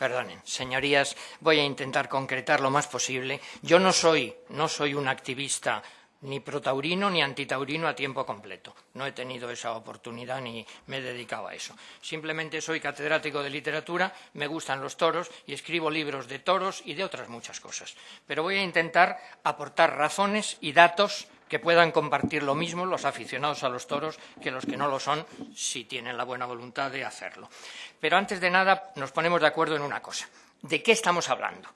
perdonen, señorías, voy a intentar concretar lo más posible. Yo no soy, no soy un activista ni protaurino ni antitaurino a tiempo completo. No he tenido esa oportunidad ni me he dedicado a eso. Simplemente soy catedrático de literatura, me gustan los toros y escribo libros de toros y de otras muchas cosas. Pero voy a intentar aportar razones y datos que puedan compartir lo mismo los aficionados a los toros que los que no lo son, si tienen la buena voluntad de hacerlo. Pero antes de nada nos ponemos de acuerdo en una cosa. ¿De qué estamos hablando?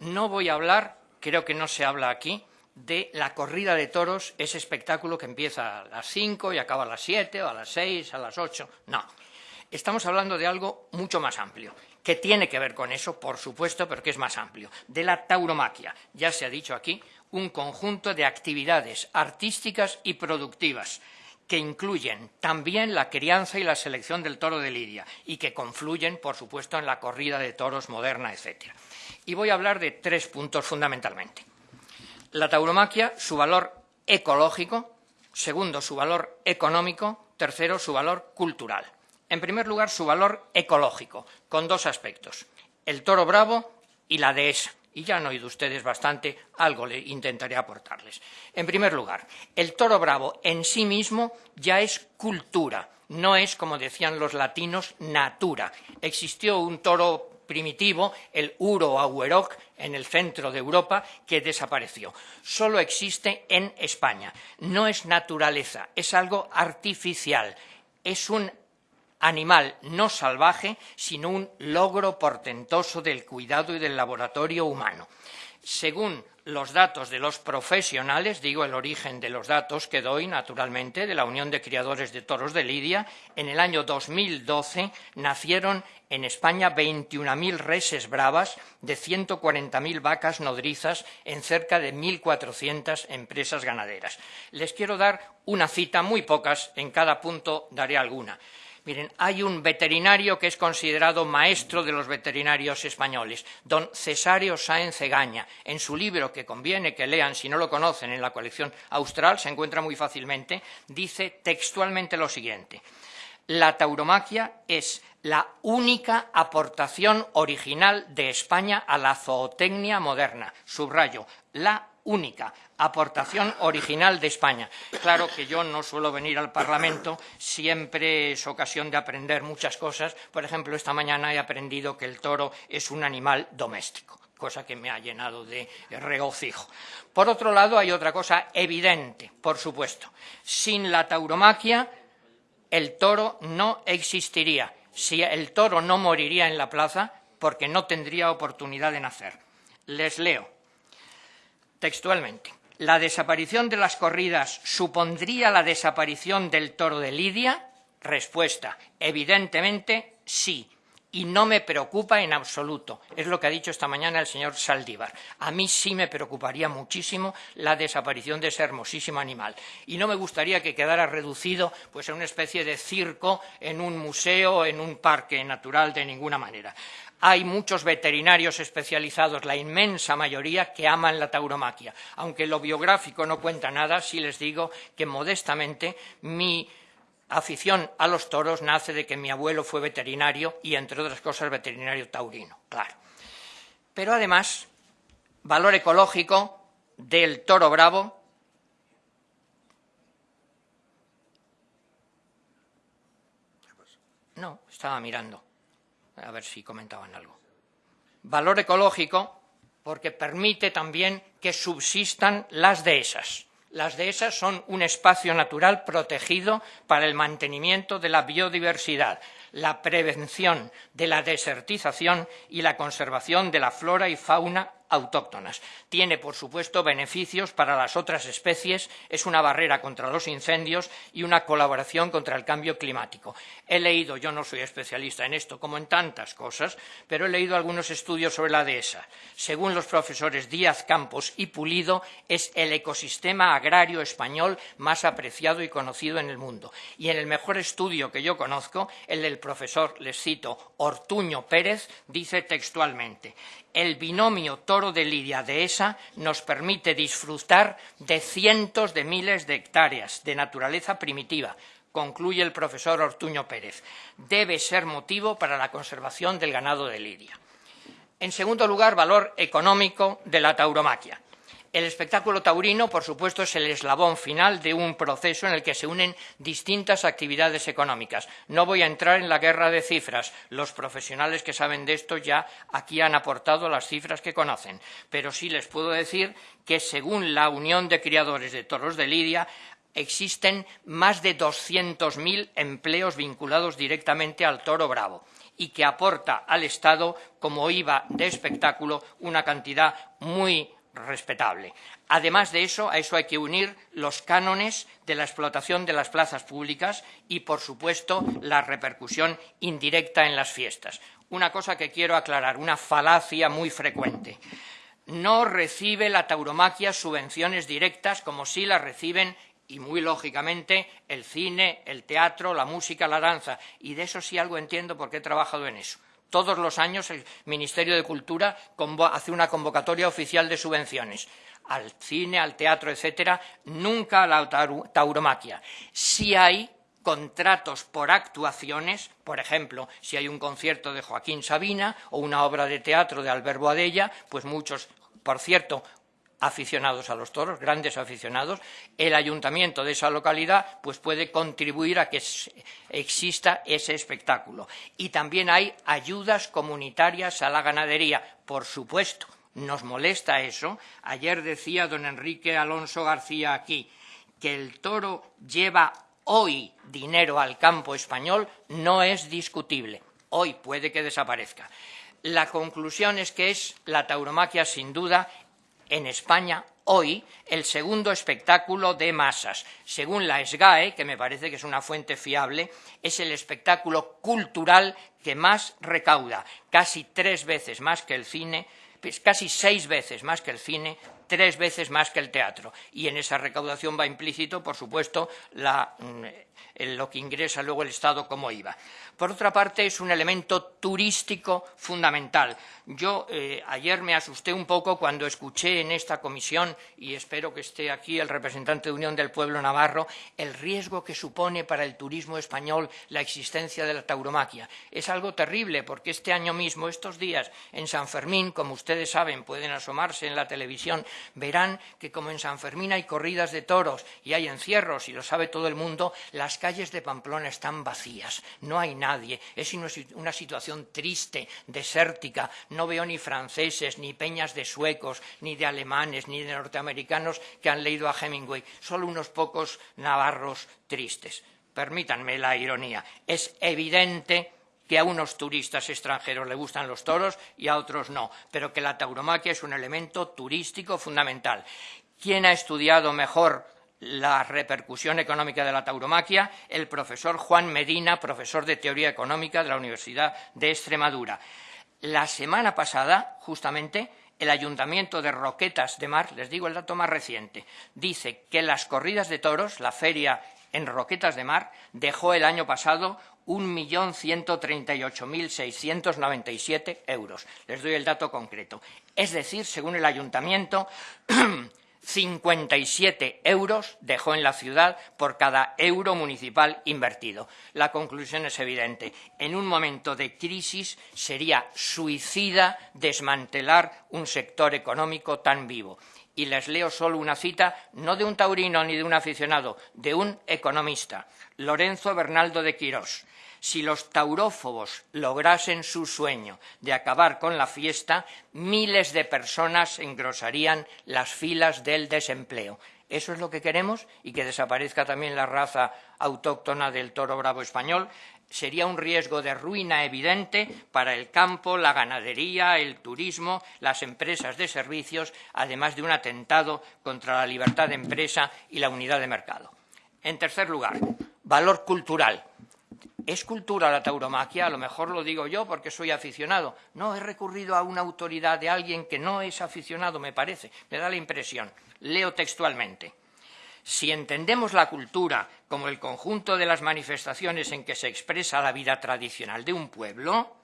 No voy a hablar, creo que no se habla aquí, de la corrida de toros, ese espectáculo que empieza a las cinco y acaba a las siete, o a las seis, a las ocho. No. Estamos hablando de algo mucho más amplio, que tiene que ver con eso, por supuesto, pero que es más amplio, de la tauromaquia. Ya se ha dicho aquí, un conjunto de actividades artísticas y productivas que incluyen también la crianza y la selección del toro de lidia y que confluyen, por supuesto, en la corrida de toros moderna, etc. Y voy a hablar de tres puntos fundamentalmente. La tauromaquia, su valor ecológico, segundo, su valor económico, tercero, su valor cultural. En primer lugar, su valor ecológico, con dos aspectos, el toro bravo y la dehesa. Y ya han oído ustedes bastante, algo le intentaré aportarles. En primer lugar, el toro bravo en sí mismo ya es cultura, no es, como decían los latinos, natura. Existió un toro primitivo, el Uro Aueroc, en el centro de Europa, que desapareció. Solo existe en España. No es naturaleza, es algo artificial. Es un animal no salvaje, sino un logro portentoso del cuidado y del laboratorio humano. Según los datos de los profesionales, digo el origen de los datos que doy naturalmente de la Unión de Criadores de Toros de Lidia, en el año 2012 nacieron en España 21.000 reses bravas de 140.000 vacas nodrizas en cerca de 1.400 empresas ganaderas. Les quiero dar una cita, muy pocas, en cada punto daré alguna. Miren, hay un veterinario que es considerado maestro de los veterinarios españoles, don Cesario Sáenz Egaña. En su libro, que conviene que lean si no lo conocen en la colección austral, se encuentra muy fácilmente, dice textualmente lo siguiente. La tauromaquia es la única aportación original de España a la zootecnia moderna. Subrayo, la única aportación original de España. Claro que yo no suelo venir al Parlamento, siempre es ocasión de aprender muchas cosas. Por ejemplo, esta mañana he aprendido que el toro es un animal doméstico cosa que me ha llenado de regocijo. Por otro lado, hay otra cosa evidente, por supuesto. Sin la tauromaquia, el toro no existiría. Si el toro no moriría en la plaza, porque no tendría oportunidad de nacer. Les leo textualmente. ¿La desaparición de las corridas supondría la desaparición del toro de Lidia? Respuesta, evidentemente sí. Y no me preocupa en absoluto. Es lo que ha dicho esta mañana el señor Saldívar. A mí sí me preocuparía muchísimo la desaparición de ese hermosísimo animal. Y no me gustaría que quedara reducido pues, a una especie de circo en un museo, en un parque natural, de ninguna manera. Hay muchos veterinarios especializados, la inmensa mayoría, que aman la tauromaquia. Aunque lo biográfico no cuenta nada, sí les digo que modestamente mi afición a los toros nace de que mi abuelo fue veterinario y, entre otras cosas, veterinario taurino, claro. Pero además, valor ecológico del toro bravo No, estaba mirando a ver si comentaban algo. Valor ecológico porque permite también que subsistan las dehesas. Las dehesas son un espacio natural protegido para el mantenimiento de la biodiversidad, la prevención de la desertización y la conservación de la flora y fauna autóctonas. Tiene, por supuesto, beneficios para las otras especies, es una barrera contra los incendios y una colaboración contra el cambio climático. He leído, yo no soy especialista en esto como en tantas cosas, pero he leído algunos estudios sobre la dehesa. Según los profesores Díaz Campos y Pulido, es el ecosistema agrario español más apreciado y conocido en el mundo. Y en el mejor estudio que yo conozco, el del profesor, les cito, Ortuño Pérez, dice textualmente el binomio toro de lidia dehesa nos permite disfrutar de cientos de miles de hectáreas de naturaleza primitiva, concluye el profesor Ortuño Pérez. Debe ser motivo para la conservación del ganado de lidia. En segundo lugar, valor económico de la tauromaquia. El espectáculo taurino, por supuesto, es el eslabón final de un proceso en el que se unen distintas actividades económicas. No voy a entrar en la guerra de cifras. Los profesionales que saben de esto ya aquí han aportado las cifras que conocen. Pero sí les puedo decir que, según la Unión de Criadores de Toros de Lidia, existen más de 200.000 empleos vinculados directamente al toro bravo y que aporta al Estado, como IVA de espectáculo, una cantidad muy respetable. Además de eso, a eso hay que unir los cánones de la explotación de las plazas públicas y, por supuesto, la repercusión indirecta en las fiestas. Una cosa que quiero aclarar, una falacia muy frecuente. No recibe la tauromaquia subvenciones directas como sí las reciben y muy lógicamente el cine, el teatro, la música, la danza. Y de eso sí algo entiendo porque he trabajado en eso. Todos los años el Ministerio de Cultura hace una convocatoria oficial de subvenciones al cine, al teatro, etcétera, nunca a la tauromaquia. Si hay contratos por actuaciones, por ejemplo, si hay un concierto de Joaquín Sabina o una obra de teatro de Albert Boadella, pues muchos, por cierto, aficionados a los toros, grandes aficionados, el ayuntamiento de esa localidad pues puede contribuir a que exista ese espectáculo. Y también hay ayudas comunitarias a la ganadería, por supuesto. Nos molesta eso. Ayer decía don Enrique Alonso García aquí que el toro lleva hoy dinero al campo español no es discutible. Hoy puede que desaparezca. La conclusión es que es la tauromaquia, sin duda, en España hoy el segundo espectáculo de masas. Según la SGAE, que me parece que es una fuente fiable, es el espectáculo cultural que más recauda, casi tres veces más que el cine, pues casi seis veces más que el cine, tres veces más que el teatro. Y en esa recaudación va implícito, por supuesto, mm, lo que ingresa luego el Estado como IVA. Por otra parte, es un elemento turístico fundamental. Yo eh, ayer me asusté un poco cuando escuché en esta comisión, y espero que esté aquí el representante de Unión del Pueblo Navarro, el riesgo que supone para el turismo español la existencia de la tauromaquia. Es algo terrible porque este año mismo, estos días, en San Fermín, como ustedes saben, pueden asomarse en la televisión, verán que como en San Fermín hay corridas de toros y hay encierros, y lo sabe todo el mundo, las calles de Pamplona están vacías, no hay nadie, es una situación triste, desértica, no veo ni franceses, ni peñas de suecos, ni de alemanes, ni de norteamericanos que han leído a Hemingway, solo unos pocos navarros tristes. Permítanme la ironía. Es evidente que a unos turistas extranjeros le gustan los toros y a otros no, pero que la tauromaquia es un elemento turístico fundamental. ¿Quién ha estudiado mejor la repercusión económica de la tauromaquia? El profesor Juan Medina, profesor de Teoría Económica de la Universidad de Extremadura. La semana pasada, justamente, el Ayuntamiento de Roquetas de Mar, les digo el dato más reciente, dice que las corridas de toros, la feria en Roquetas de Mar, dejó el año pasado 1.138.697 euros. Les doy el dato concreto. Es decir, según el ayuntamiento, 57 euros dejó en la ciudad por cada euro municipal invertido. La conclusión es evidente. En un momento de crisis sería suicida desmantelar un sector económico tan vivo. Y les leo solo una cita, no de un taurino ni de un aficionado, de un economista, Lorenzo Bernaldo de Quirós si los taurófobos lograsen su sueño de acabar con la fiesta, miles de personas engrosarían las filas del desempleo. ¿Eso es lo que queremos? ¿Y que desaparezca también la raza autóctona del toro bravo español? Sería un riesgo de ruina evidente para el campo, la ganadería, el turismo, las empresas de servicios, además de un atentado contra la libertad de empresa y la unidad de mercado. En tercer lugar, valor cultural. ¿Es cultura la tauromaquia? A lo mejor lo digo yo porque soy aficionado. No, he recurrido a una autoridad de alguien que no es aficionado, me parece. Me da la impresión. Leo textualmente. Si entendemos la cultura como el conjunto de las manifestaciones en que se expresa la vida tradicional de un pueblo,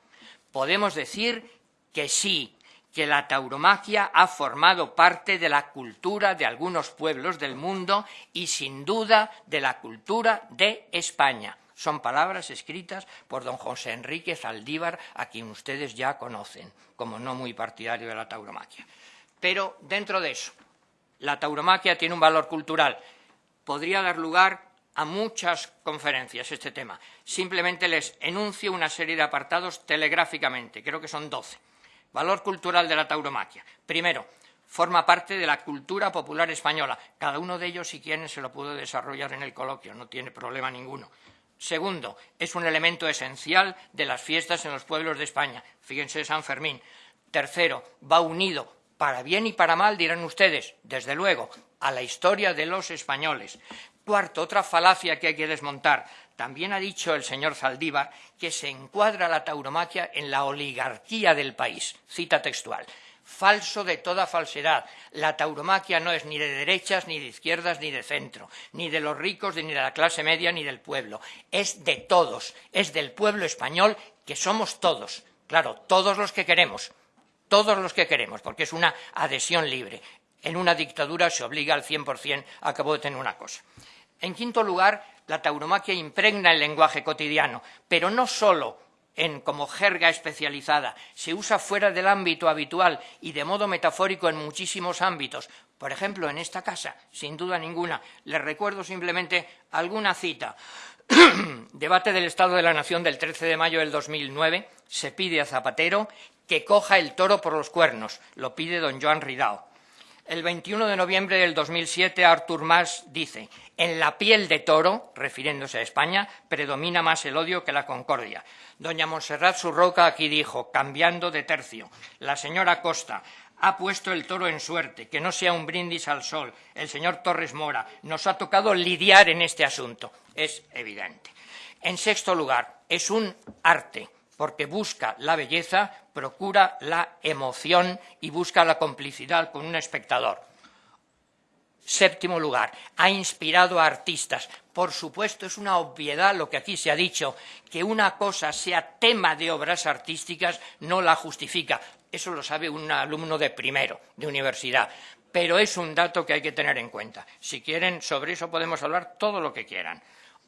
podemos decir que sí, que la tauromaquia ha formado parte de la cultura de algunos pueblos del mundo y sin duda de la cultura de España Son palabras escritas por don José Enrique Zaldívar, a quien ustedes ya conocen, como no muy partidario de la tauromaquia. Pero dentro de eso, la tauromaquia tiene un valor cultural. Podría dar lugar a muchas conferencias este tema. Simplemente les enuncio una serie de apartados telegráficamente, creo que son doce. Valor cultural de la tauromaquia. Primero, forma parte de la cultura popular española. Cada uno de ellos, si quieren, se lo puedo desarrollar en el coloquio, no tiene problema ninguno. Segundo, es un elemento esencial de las fiestas en los pueblos de España. Fíjense San Fermín. Tercero, va unido, para bien y para mal, dirán ustedes, desde luego, a la historia de los españoles. Cuarto, otra falacia que hay que desmontar. También ha dicho el señor Zaldívar que se encuadra la tauromaquia en la oligarquía del país. Cita textual falso de toda falsedad. La tauromaquia no es ni de derechas, ni de izquierdas, ni de centro, ni de los ricos, ni de la clase media, ni del pueblo. Es de todos, es del pueblo español, que somos todos. Claro, todos los que queremos, todos los que queremos, porque es una adhesión libre. En una dictadura se obliga al 100%, acabo de tener una cosa. En quinto lugar, la tauromaquia impregna el lenguaje cotidiano, pero no solo en, como jerga especializada, se usa fuera del ámbito habitual y de modo metafórico en muchísimos ámbitos. Por ejemplo, en esta casa, sin duda ninguna, les recuerdo simplemente alguna cita. Debate del Estado de la Nación del 13 de mayo del 2009. Se pide a Zapatero que coja el toro por los cuernos. Lo pide don Joan Ridao. El 21 de noviembre del 2007, Artur Mas dice, en la piel de toro, refiriéndose a España, predomina más el odio que la concordia. Doña Monserrat Surroca aquí dijo, cambiando de tercio, la señora Costa ha puesto el toro en suerte, que no sea un brindis al sol. El señor Torres Mora nos ha tocado lidiar en este asunto. Es evidente. En sexto lugar, es un arte porque busca la belleza, procura la emoción y busca la complicidad con un espectador. Séptimo lugar, ha inspirado a artistas. Por supuesto, es una obviedad lo que aquí se ha dicho, que una cosa sea tema de obras artísticas no la justifica. Eso lo sabe un alumno de primero, de universidad. Pero es un dato que hay que tener en cuenta. Si quieren, sobre eso podemos hablar todo lo que quieran.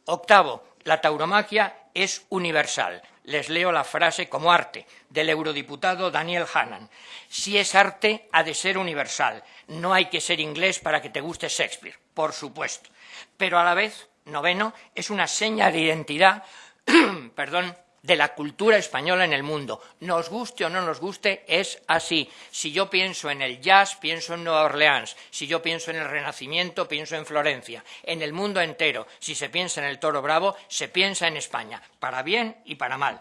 Octavo, la tauromaquia es universal. Les leo la frase como arte del eurodiputado Daniel Hannan. Si es arte, ha de ser universal. No hay que ser inglés para que te guste Shakespeare, por supuesto. Pero a la vez, noveno, es una seña de identidad, perdón, de la cultura española en el mundo. Nos guste o no nos guste, es así. Si yo pienso en el jazz, pienso en Nueva Orleans. Si yo pienso en el Renacimiento, pienso en Florencia. En el mundo entero, si se piensa en el toro bravo, se piensa en España, para bien y para mal.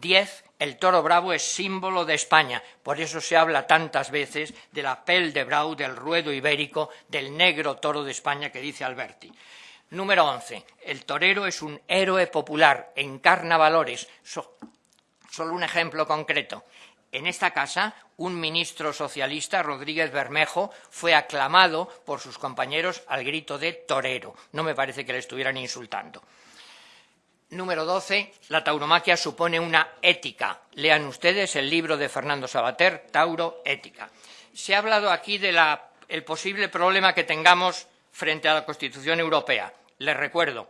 Diez, el toro bravo es símbolo de España, por eso se habla tantas veces de la pel de brau, del ruedo ibérico, del negro toro de España que dice Alberti. Número 11. El torero es un héroe popular, encarna valores. solo un ejemplo concreto. En esta casa, un ministro socialista, Rodríguez Bermejo, fue aclamado por sus compañeros al grito de torero. No me parece que le estuvieran insultando. Número 12. La tauromaquia supone una ética. Lean ustedes el libro de Fernando Sabater, Tauro Ética. Se ha hablado aquí del posible problema que tengamos frente a la Constitución Europea. Les recuerdo,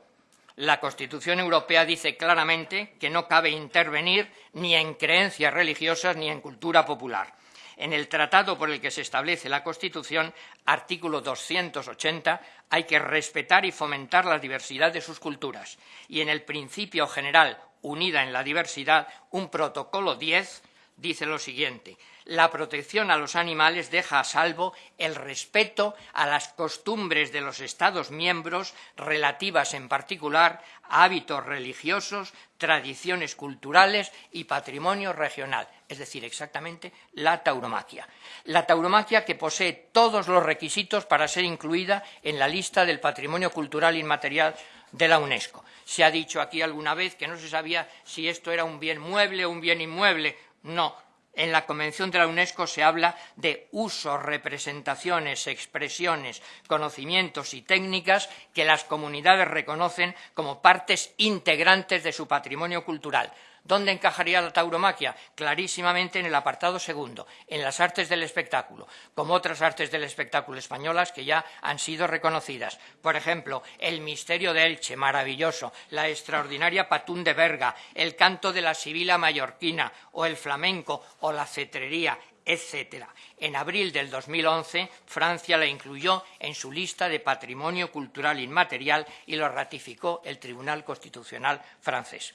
la Constitución Europea dice claramente que no cabe intervenir ni en creencias religiosas ni en cultura popular. En el tratado por el que se establece la Constitución, artículo 280, hay que respetar y fomentar la diversidad de sus culturas. Y en el principio general, unida en la diversidad, un protocolo 10 dice lo siguiente la protección a los animales deja a salvo el respeto a las costumbres de los Estados miembros relativas en particular a hábitos religiosos, tradiciones culturales y patrimonio regional, es decir, exactamente la tauromaquia. La tauromaquia que posee todos los requisitos para ser incluida en la lista del patrimonio cultural inmaterial de la UNESCO. Se ha dicho aquí alguna vez que no se sabía si esto era un bien mueble o un bien inmueble. No, en la Convención de la UNESCO se habla de usos, representaciones, expresiones, conocimientos y técnicas que las comunidades reconocen como partes integrantes de su patrimonio cultural. ¿Dónde encajaría la tauromaquia? Clarísimamente en el apartado segundo, en las artes del espectáculo, como otras artes del espectáculo españolas que ya han sido reconocidas. Por ejemplo, el misterio de Elche, maravilloso, la extraordinaria patún de Berga, el canto de la sibila mallorquina, o el flamenco, o la cetrería, etc. En abril del 2011, Francia la incluyó en su lista de patrimonio cultural inmaterial y lo ratificó el Tribunal Constitucional francés.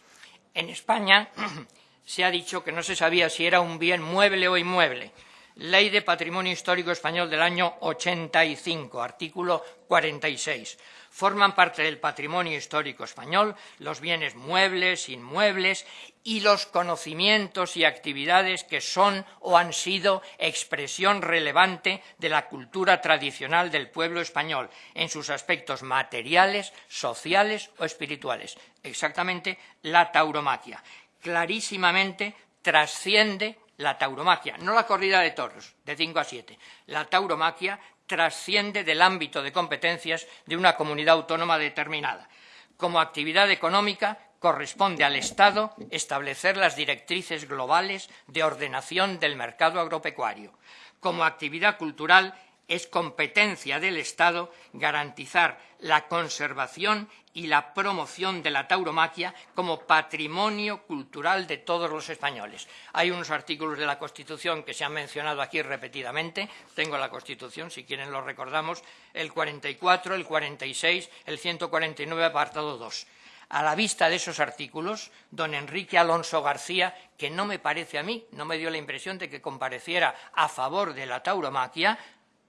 En España se ha dicho que no se sabía si era un bien mueble o inmueble. Ley de Patrimonio Histórico Español del año 85, artículo 46 forman parte del patrimonio histórico español los bienes muebles, inmuebles y los conocimientos y actividades que son o han sido expresión relevante de la cultura tradicional del pueblo español en sus aspectos materiales, sociales o espirituales. Exactamente la tauromaquia. Clarísimamente trasciende la tauromaquia, no la corrida de toros de 5 a 7. La tauromaquia trasciende del ámbito de competencias de una comunidad autónoma determinada. Como actividad económica, corresponde al Estado establecer las directrices globales de ordenación del mercado agropecuario. Como actividad cultural, es competencia del Estado garantizar la conservación y la promoción de la tauromaquia como patrimonio cultural de todos los españoles. Hay unos artículos de la Constitución que se han mencionado aquí repetidamente. Tengo la Constitución, si quieren lo recordamos, el 44, el 46, el 149, apartado 2. A la vista de esos artículos, don Enrique Alonso García, que no me parece a mí, no me dio la impresión de que compareciera a favor de la tauromaquia,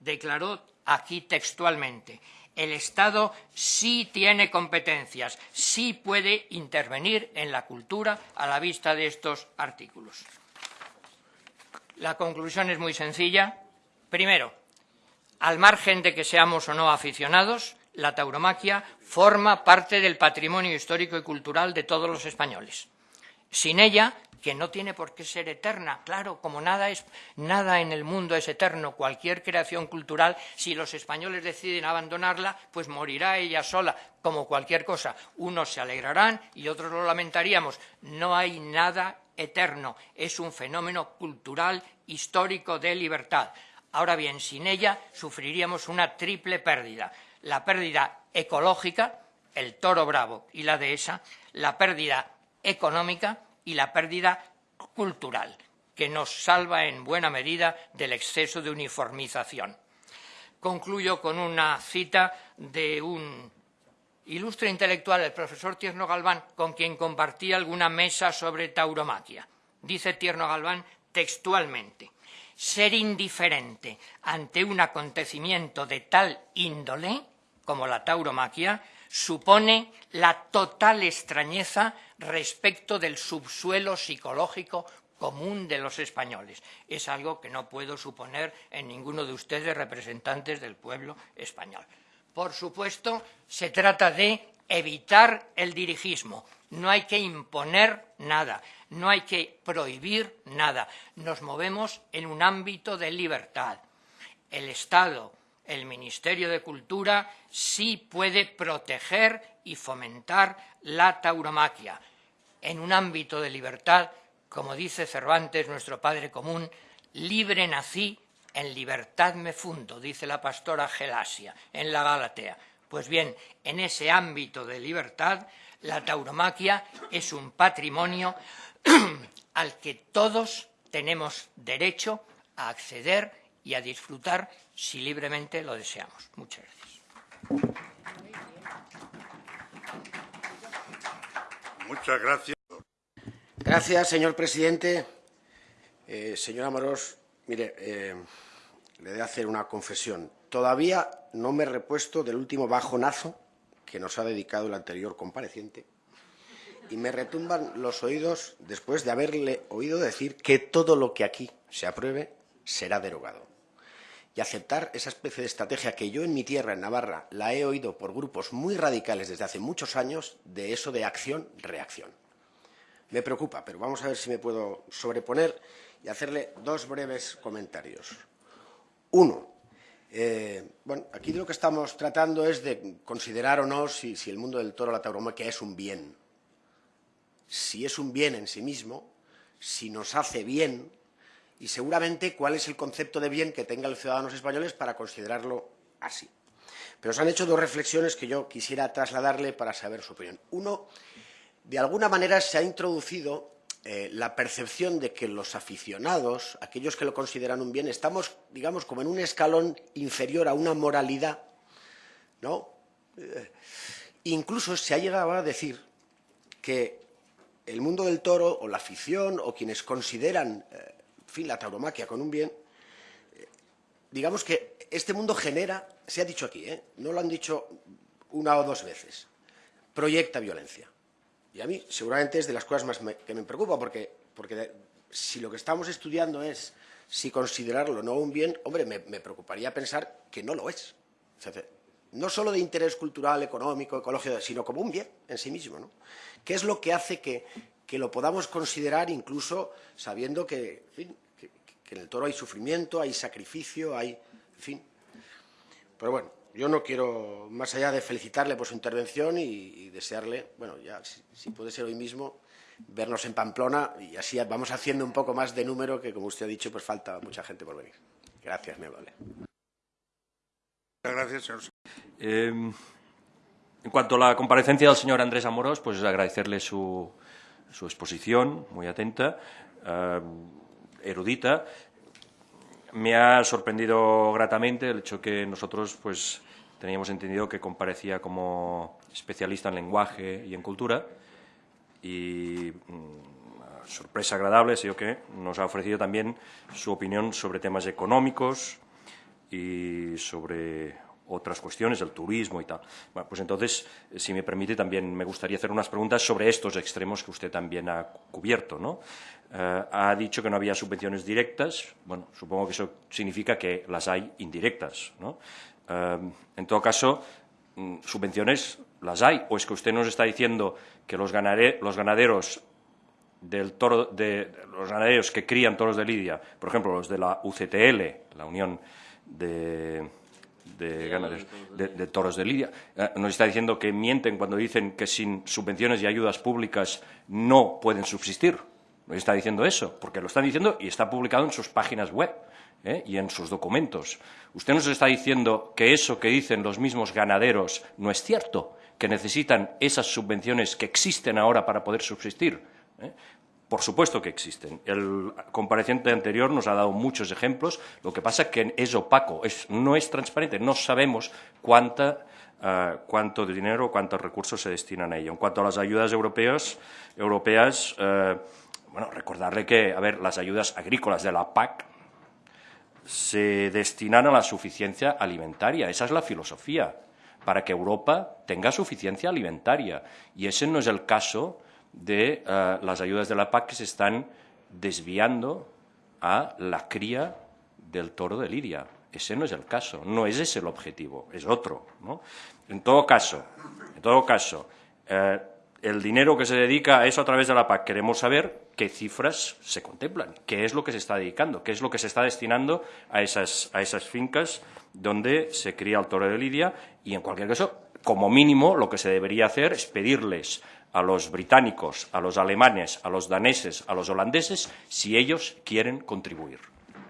declaró aquí textualmente el Estado sí tiene competencias, sí puede intervenir en la cultura a la vista de estos artículos. La conclusión es muy sencilla. Primero, al margen de que seamos o no aficionados, la tauromaquia forma parte del patrimonio histórico y cultural de todos los españoles. Sin ella que no tiene por qué ser eterna. Claro, como nada, es, nada en el mundo es eterno, cualquier creación cultural, si los españoles deciden abandonarla, pues morirá ella sola, como cualquier cosa. Unos se alegrarán y otros lo lamentaríamos. No hay nada eterno, es un fenómeno cultural, histórico, de libertad. Ahora bien, sin ella sufriríamos una triple pérdida. La pérdida ecológica, el toro bravo y la dehesa, la pérdida económica, y la pérdida cultural, que nos salva en buena medida del exceso de uniformización. Concluyo con una cita de un ilustre intelectual, el profesor Tierno Galván, con quien compartí alguna mesa sobre tauromaquia. Dice Tierno Galván textualmente, ser indiferente ante un acontecimiento de tal índole como la tauromaquia supone la total extrañeza respecto del subsuelo psicológico común de los españoles. Es algo que no puedo suponer en ninguno de ustedes representantes del pueblo español. Por supuesto, se trata de evitar el dirigismo. No hay que imponer nada, no hay que prohibir nada. Nos movemos en un ámbito de libertad. El Estado, el Ministerio de Cultura, sí puede proteger y fomentar la tauromaquia en un ámbito de libertad, como dice Cervantes, nuestro Padre común, libre nací, en libertad me fundo, dice la pastora Gelasia en la Galatea. Pues bien, en ese ámbito de libertad, la tauromaquia es un patrimonio al que todos tenemos derecho a acceder y a disfrutar si libremente lo deseamos. Muchas gracias. Muchas gracias. Gracias, señor presidente. Eh, señor Amorós, mire, eh, le de hacer una confesión. Todavía no me he repuesto del último bajonazo que nos ha dedicado el anterior compareciente y me retumban los oídos después de haberle oído decir que todo lo que aquí se apruebe será derogado. Aceptar esa especie de estrategia que yo en mi tierra, en Navarra, la he oído por grupos muy radicales desde hace muchos años, de eso de acción-reacción. Me preocupa, pero vamos a ver si me puedo sobreponer y hacerle dos breves comentarios. Uno, eh, bueno, aquí lo que estamos tratando es de considerar o no si, el mundo del toro, la tauromaquia, es un bien. si es un bien en sí mismo, si nos hace bien y seguramente cuál es el concepto de bien que tengan los ciudadanos españoles para considerarlo así. Pero se han hecho dos reflexiones que yo quisiera trasladarle para saber su opinión. Uno, de alguna manera se ha introducido eh, la percepción de que los aficionados, aquellos que lo consideran un bien, estamos, digamos, como en un escalón inferior a una moralidad, ¿no? Eh, incluso se ha llegado a decir que el mundo del toro o la afición o quienes consideran, eh, fin, la tauromaquia con un bien, digamos que este mundo genera, se ha dicho aquí, no lo han dicho una o dos veces, proyecta violencia. Y a mí seguramente es de las cosas más que me preocupa, porque, porque si lo que estamos estudiando es si considerarlo no un bien, hombre, me, preocuparía pensar que no lo es. no solo de interés cultural, económico, ecológico, sino como un bien en sí mismo. ¿no? ¿Qué es lo que hace que, que lo podamos considerar incluso sabiendo que, en que en el toro hay sufrimiento, hay sacrificio, hay... En fin. Pero bueno, yo no quiero, más allá de felicitarle por su intervención y, desearle, bueno, ya si, puede ser hoy mismo, vernos en Pamplona y así vamos haciendo un poco más de número que, como usted ha dicho, pues falta mucha gente por venir. Gracias, me vale. Gracias, señor. Eh, en cuanto a la comparecencia del señor Andrés Amorós, pues agradecerle su, exposición, muy atenta, eh, erudita, me ha sorprendido gratamente el hecho que nosotros pues, teníamos entendido que comparecía como especialista en lenguaje y en cultura. Y mm, sorpresa agradable ha que nos ha ofrecido también su opinión sobre temas económicos y sobre otras cuestiones, el turismo y tal. Bueno, pues entonces, si me permite, también me gustaría hacer unas preguntas sobre estos extremos que usted también ha cubierto. ¿no? Eh, ha dicho que no había subvenciones directas. Bueno, supongo que eso significa que las hay indirectas. ¿no? Eh, en todo caso, mm, subvenciones las hay. ¿O es que usted nos está diciendo que los, los ganaderos del toro, de, los ganaderos que crían toros de lidia, por ejemplo, los de la UCTL, la Unión de de, toros de Lidia. Eh, nos está diciendo que mienten cuando dicen que sin subvenciones y ayudas públicas no pueden subsistir. Nos está diciendo eso, porque lo están diciendo y está publicado en sus páginas web ¿eh? y en sus documentos. Usted nos está diciendo que eso que dicen los mismos ganaderos no es cierto, que necesitan esas subvenciones que existen ahora para poder subsistir. ¿eh? Por supuesto que existen. El compareciente anterior nos ha dado muchos ejemplos. Lo que pasa es que es opaco, no es transparente. No sabemos cuánta, uh, cuánto dinero, cuántos recursos se destinan a ello. En cuanto a las ayudas europeas, europeas uh, bueno, recordarle que, a ver, las ayudas agrícolas de la PAC se destinan a la suficiencia alimentaria. Esa es la filosofía, para que Europa tenga suficiencia alimentaria. Y ese no es el caso de eh, las ayudas de la PAC que se están desviando a la cría del toro de Lidia. Ese no es el caso, no es ese el objetivo, es otro. En todo caso, en todo caso eh, el dinero que se dedica a eso a través de la PAC, queremos saber qué cifras se contemplan, qué es lo que se está dedicando, qué es lo que se está destinando a esas, a esas fincas donde se cría el toro de Lidia y, en cualquier caso, como mínimo, lo que se debería hacer es pedirles a los británicos, a los alemanes, a los daneses, a los holandeses, si ellos quieren contribuir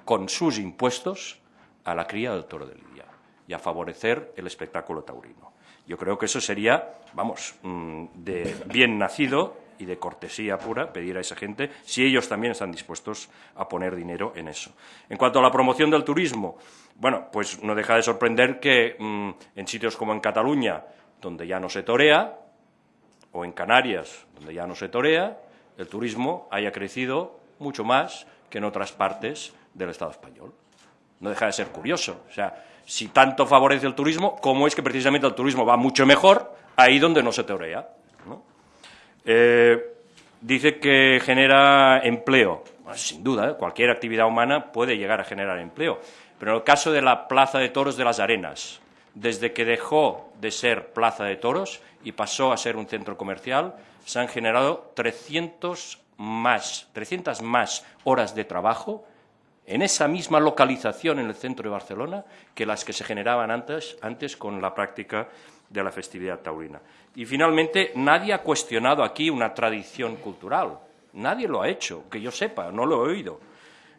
con sus impuestos a la cría del toro de Lidia y a favorecer el espectáculo taurino. Yo creo que eso sería, vamos, mm, de bien nacido y de cortesía pura pedir a esa gente si ellos también están dispuestos a poner dinero en eso. En cuanto a la promoción del turismo, bueno, pues no deja de sorprender que mm, en sitios como en Cataluña, donde ya no se torea, o en Canarias, donde ya no se torea, el turismo haya crecido mucho más que en otras partes del Estado español. No deja de ser curioso. O sea, si tanto favorece el turismo, ¿cómo es que precisamente el turismo va mucho mejor ahí donde no se torea? Eh, dice que genera empleo. sin duda, ¿eh? cualquier actividad humana puede llegar a generar empleo. Pero en el caso de la Plaza de Toros de las Arenas, desde que dejó de ser Plaza de Toros y pasó a ser un centro comercial, se han generado 300 más, 300 más horas de trabajo en esa misma localización en el centro de Barcelona que las que se generaban antes, antes con la práctica de la festividad taurina. Y finalmente, nadie ha cuestionado aquí una tradición cultural. Nadie lo ha hecho, que yo sepa, no lo he oído.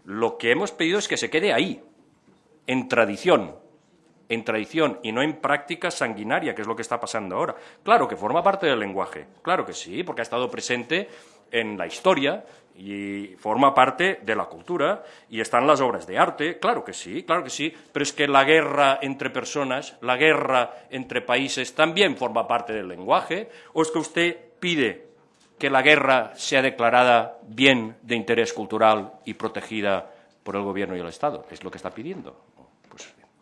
Lo que hemos pedido es que se quede ahí, en tradición, en tradición y no en práctica sanguinaria, que es lo que está pasando ahora. Claro que forma parte del lenguaje, claro que sí, porque ha estado presente en la historia y forma parte de la cultura y están las obras de arte, claro que sí, claro que sí, pero es que la guerra entre personas, la guerra entre países también forma parte del lenguaje, o es que usted pide que la guerra sea declarada bien de interés cultural y protegida por el Gobierno y el Estado, es lo que está pidiendo.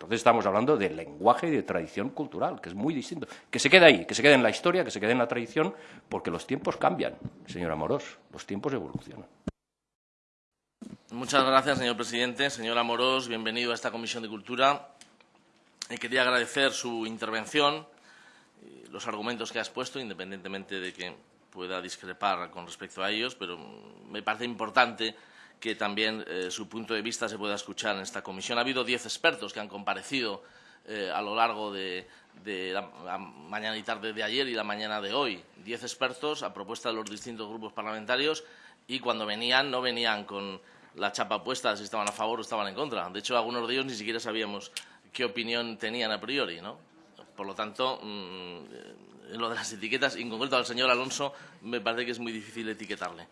Entonces estamos hablando de lenguaje y de tradición cultural, que es muy distinto. Que se quede ahí, que se quede en la historia, que se quede en la tradición, porque los tiempos cambian, señor Amorós, los tiempos evolucionan. Muchas gracias, señor presidente. Señor Amorós, bienvenido a esta Comisión de Cultura. Y quería agradecer su intervención, y los argumentos que ha expuesto, independientemente de que pueda discrepar con respecto a ellos, pero me parece importante que también eh, su punto de vista se pueda escuchar en esta comisión. Ha habido diez expertos que han comparecido eh, a lo largo de, la, mañana y tarde de ayer y la mañana de hoy. Diez expertos a propuesta de los distintos grupos parlamentarios y cuando venían no venían con la chapa puesta si estaban a favor o estaban en contra. De hecho, algunos de ellos ni siquiera sabíamos qué opinión tenían a priori. ¿no? Por lo tanto, mm, en lo de las etiquetas, en concreto al señor Alonso, me parece que es muy difícil etiquetarle.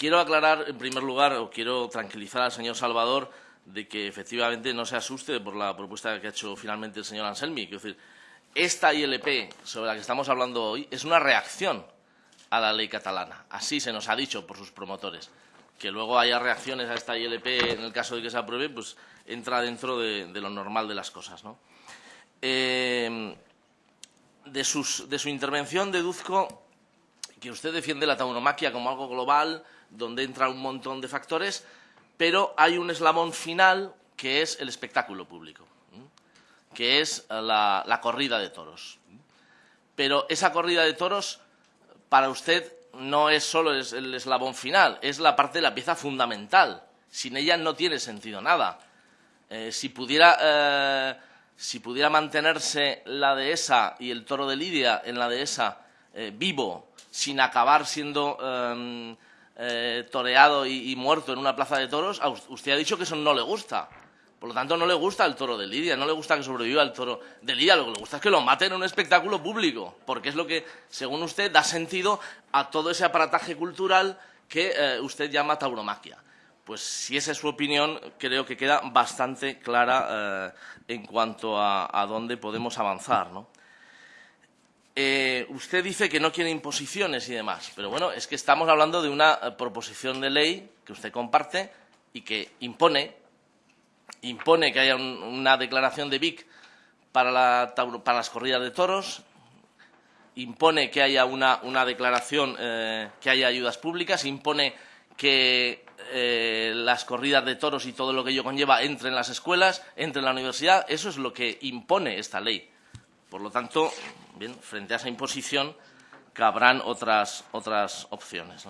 Quiero aclarar, en primer lugar, o quiero tranquilizar al señor Salvador de que efectivamente no se asuste por la propuesta que ha hecho finalmente el señor Anselmi. Quiero decir, esta ILP sobre la que estamos hablando hoy es una reacción a la ley catalana. Así se nos ha dicho por sus promotores. Que luego haya reacciones a esta ILP en el caso de que se apruebe, pues entra dentro de, lo normal de las cosas. ¿no? Eh, de, de su intervención deduzco que usted defiende la tauromaquia como algo global, donde entra un montón de factores, pero hay un eslabón final que es el espectáculo público, que es la, corrida de toros. Pero esa corrida de toros, para usted, no es solo el eslabón final, es la parte de la pieza fundamental. Sin ella no tiene sentido nada. Eh, si, pudiera, eh, si pudiera mantenerse la dehesa y el toro de Lidia en la dehesa eh, vivo, sin acabar siendo em, eh, toreado y, muerto en una plaza de toros, usted ha dicho que eso no le gusta. Por lo tanto, no le gusta el toro de Lidia, no le gusta que sobreviva el toro de Lidia, lo que le gusta es que lo maten en un espectáculo público, porque es lo que, según usted, da sentido a todo ese aparataje cultural que eh, usted llama tauromaquia. Pues si esa es su opinión, creo que queda bastante clara eh, en cuanto a, a, dónde podemos avanzar. ¿no? Eh, usted dice que no quiere imposiciones y demás, pero bueno, es que estamos hablando de una eh, proposición de ley que usted comparte y que impone, impone que haya una declaración de BIC para, las corridas de toros, impone que haya una, declaración, eh, que haya ayudas públicas, impone que las corridas de toros y todo lo que ello conlleva entre en las escuelas, entre en la universidad. Eso es lo que impone esta ley. Por lo tanto, bien, frente a esa imposición cabrán otras, otras opciones.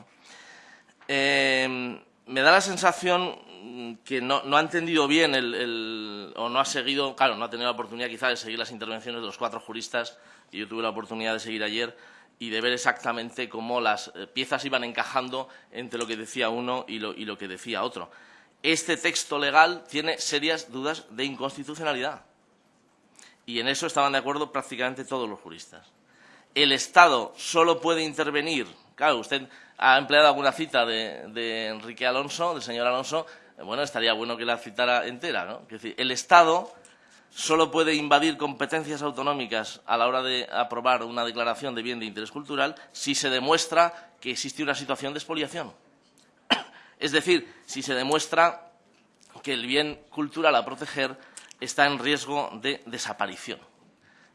Em, me da la sensación que no, ha entendido bien el, o no ha seguido, claro, no ha tenido la oportunidad quizá de seguir las intervenciones de los cuatro juristas que yo tuve la oportunidad de seguir ayer y de ver exactamente cómo las eh, piezas iban encajando entre lo que decía uno y lo, y lo que decía otro. Este texto legal tiene serias dudas de inconstitucionalidad y en eso estaban de acuerdo prácticamente todos los juristas. El Estado solo puede intervenir, claro, usted ha empleado alguna cita de, Enrique Alonso, del señor Alonso, bueno, estaría bueno que la citara entera, ¿no? Es decir, el Estado solo puede invadir competencias autonómicas a la hora de aprobar una declaración de bien de interés cultural si se demuestra que existe una situación de expoliación. Es decir, si se demuestra que el bien cultural a proteger está en riesgo de desaparición.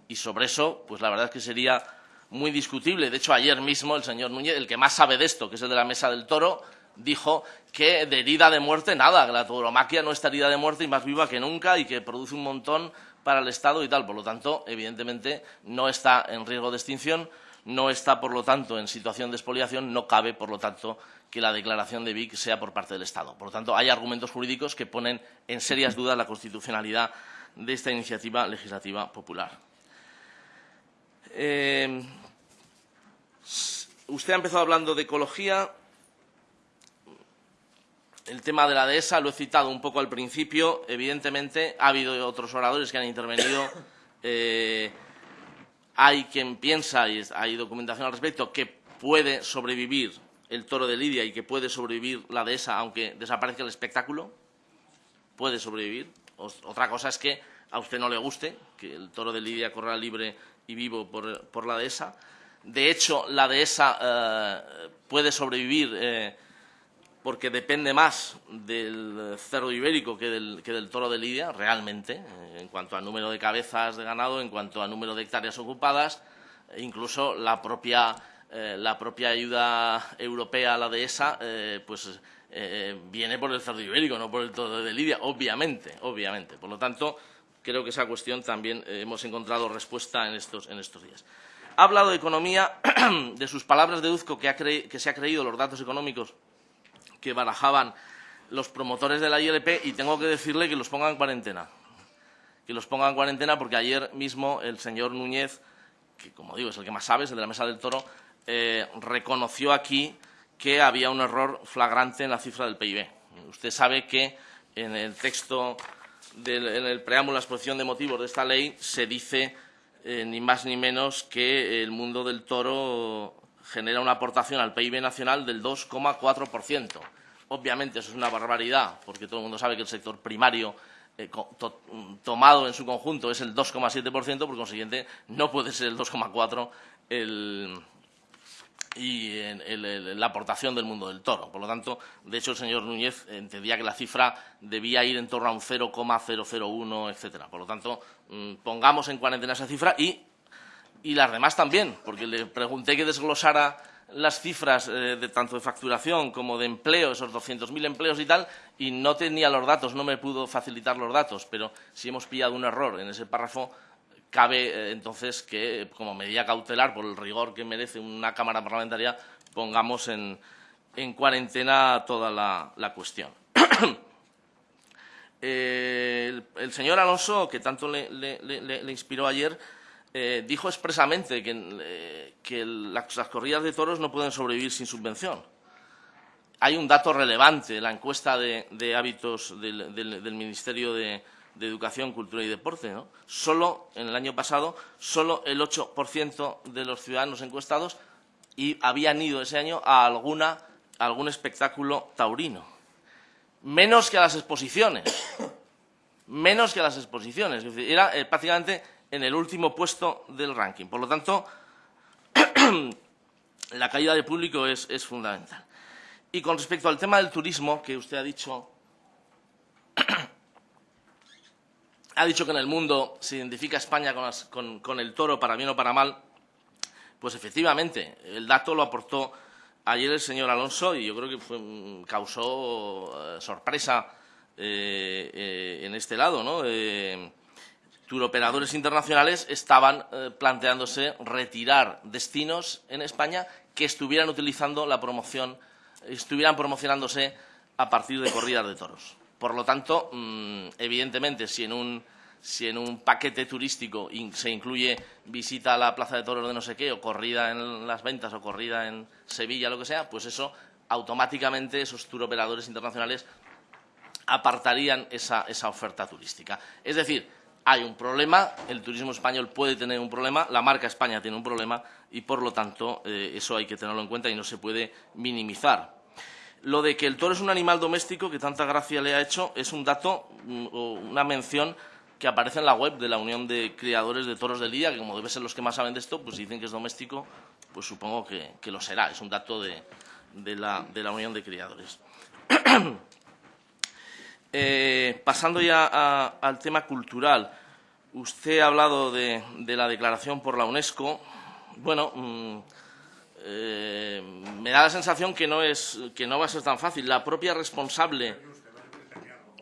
Y sobre eso, pues la verdad es que sería muy discutible. De hecho, ayer mismo el señor Núñez, el que más sabe de esto, que es el de la Mesa del Toro, dijo que de herida de muerte nada, que la tauromaquia no está herida de muerte y más viva que nunca y que produce un montón para el Estado y tal. Por lo tanto, evidentemente, no está en riesgo de extinción, no está, por lo tanto, en situación de expoliación, no cabe, por lo tanto, que la declaración de Vic sea por parte del Estado. Por lo tanto, hay argumentos jurídicos que ponen en serias dudas la constitucionalidad de esta iniciativa legislativa popular. Eh, usted ha empezado hablando de ecología. El tema de la dehesa lo he citado un poco al principio. Evidentemente, ha habido otros oradores que han intervenido. Eh, hay quien piensa, y hay documentación al respecto, que puede sobrevivir el toro de Lidia y que puede sobrevivir la dehesa aunque desaparezca el espectáculo. Puede sobrevivir. Otra cosa es que a usted no le guste que el toro de Lidia corra libre y vivo por, la dehesa. De hecho, la dehesa eh, puede sobrevivir eh, porque depende más del cerdo ibérico que del, toro de Lidia, realmente, eh, en cuanto a número de cabezas de ganado, en cuanto a número de hectáreas ocupadas, e incluso la propia, la propia ayuda europea a la dehesa, pues viene por el cerdo ibérico, no por el toro de Lidia, obviamente, obviamente. Por lo tanto, creo que esa cuestión también eh, hemos encontrado respuesta en estos, días. Ha hablado de economía, de sus palabras deduzco que, que se ha creído los datos económicos que barajaban los promotores de la ILP y tengo que decirle que los pongan en cuarentena. Que los pongan en cuarentena porque ayer mismo el señor Núñez, que como digo es el que más sabe, es el de la Mesa del Toro, eh, reconoció aquí que había un error flagrante en la cifra del PIB. Usted sabe que en el texto en el preámbulo, la exposición de motivos de esta ley, se dice eh, ni más ni menos que el mundo del toro genera una aportación al PIB nacional del 2,4%. Obviamente eso es una barbaridad, porque todo el mundo sabe que el sector primario eh, tomado en su conjunto es el 2,7%, por consiguiente no puede ser el 2,4% el y la aportación del mundo del toro. Por lo tanto, de hecho, el señor Núñez entendía que la cifra debía ir en torno a un 0,001, etcétera. Por lo tanto, mm, pongamos en cuarentena esa cifra y, las demás también, porque le pregunté que desglosara las cifras eh, de tanto de facturación como de empleo, esos 200.000 empleos y tal, y no tenía los datos, no me pudo facilitar los datos, pero si hemos pillado un error en ese párrafo, cabe eh, entonces que, como medida cautelar, por el rigor que merece una Cámara Parlamentaria, pongamos en, cuarentena toda la, cuestión. Eh, el, señor Alonso, que tanto le, inspiró ayer, eh, dijo expresamente que, las, corridas de toros no pueden sobrevivir sin subvención. Hay un dato relevante, la encuesta de, hábitos del Ministerio de, Educación, Cultura y Deporte. Solo, en el año pasado, solo el 8% de los ciudadanos encuestados y habían ido ese año a, alguna, algún espectáculo taurino. Menos que a las exposiciones. Menos que a las exposiciones. era eh, prácticamente en el último puesto del ranking. Por lo tanto, la caída de público es, es fundamental. Y con respecto al tema del turismo, que usted ha dicho ha dicho que en el mundo se identifica España con, el toro para bien o para mal, pues efectivamente, el dato lo aportó ayer el señor Alonso y yo creo que mm, causó eh, sorpresa eh, eh, en este lado. ¿no? Turoperadores internacionales estaban planteándose retirar destinos en España que estuvieran utilizando la promoción, estuvieran promocionándose a partir de corridas de toros. Por lo tanto, mm, evidentemente, si en un si en un paquete turístico se incluye visita a la Plaza de Toros de no sé qué, o corrida en las ventas, o corrida en Sevilla, lo que sea, pues eso automáticamente esos turoperadores internacionales apartarían esa, oferta turística. Es decir, hay un problema, el turismo español puede tener un problema, la marca España tiene un problema y, por lo tanto, eh, eso hay que tenerlo en cuenta y no se puede minimizar. Lo de que el toro es un animal doméstico que tanta gracia le ha hecho es un dato mm, o una mención que aparece en la web de la Unión de Criadores de Toros de Lidia, que como debe ser los que más saben de esto, pues dicen que es doméstico, pues supongo que, lo será. Es un dato de, la, Unión de Criadores. Eh, pasando ya al tema cultural, usted ha hablado de, la declaración por la UNESCO. Bueno, mm, eh, me da la sensación que no, es, que no va a ser tan fácil. La propia responsable,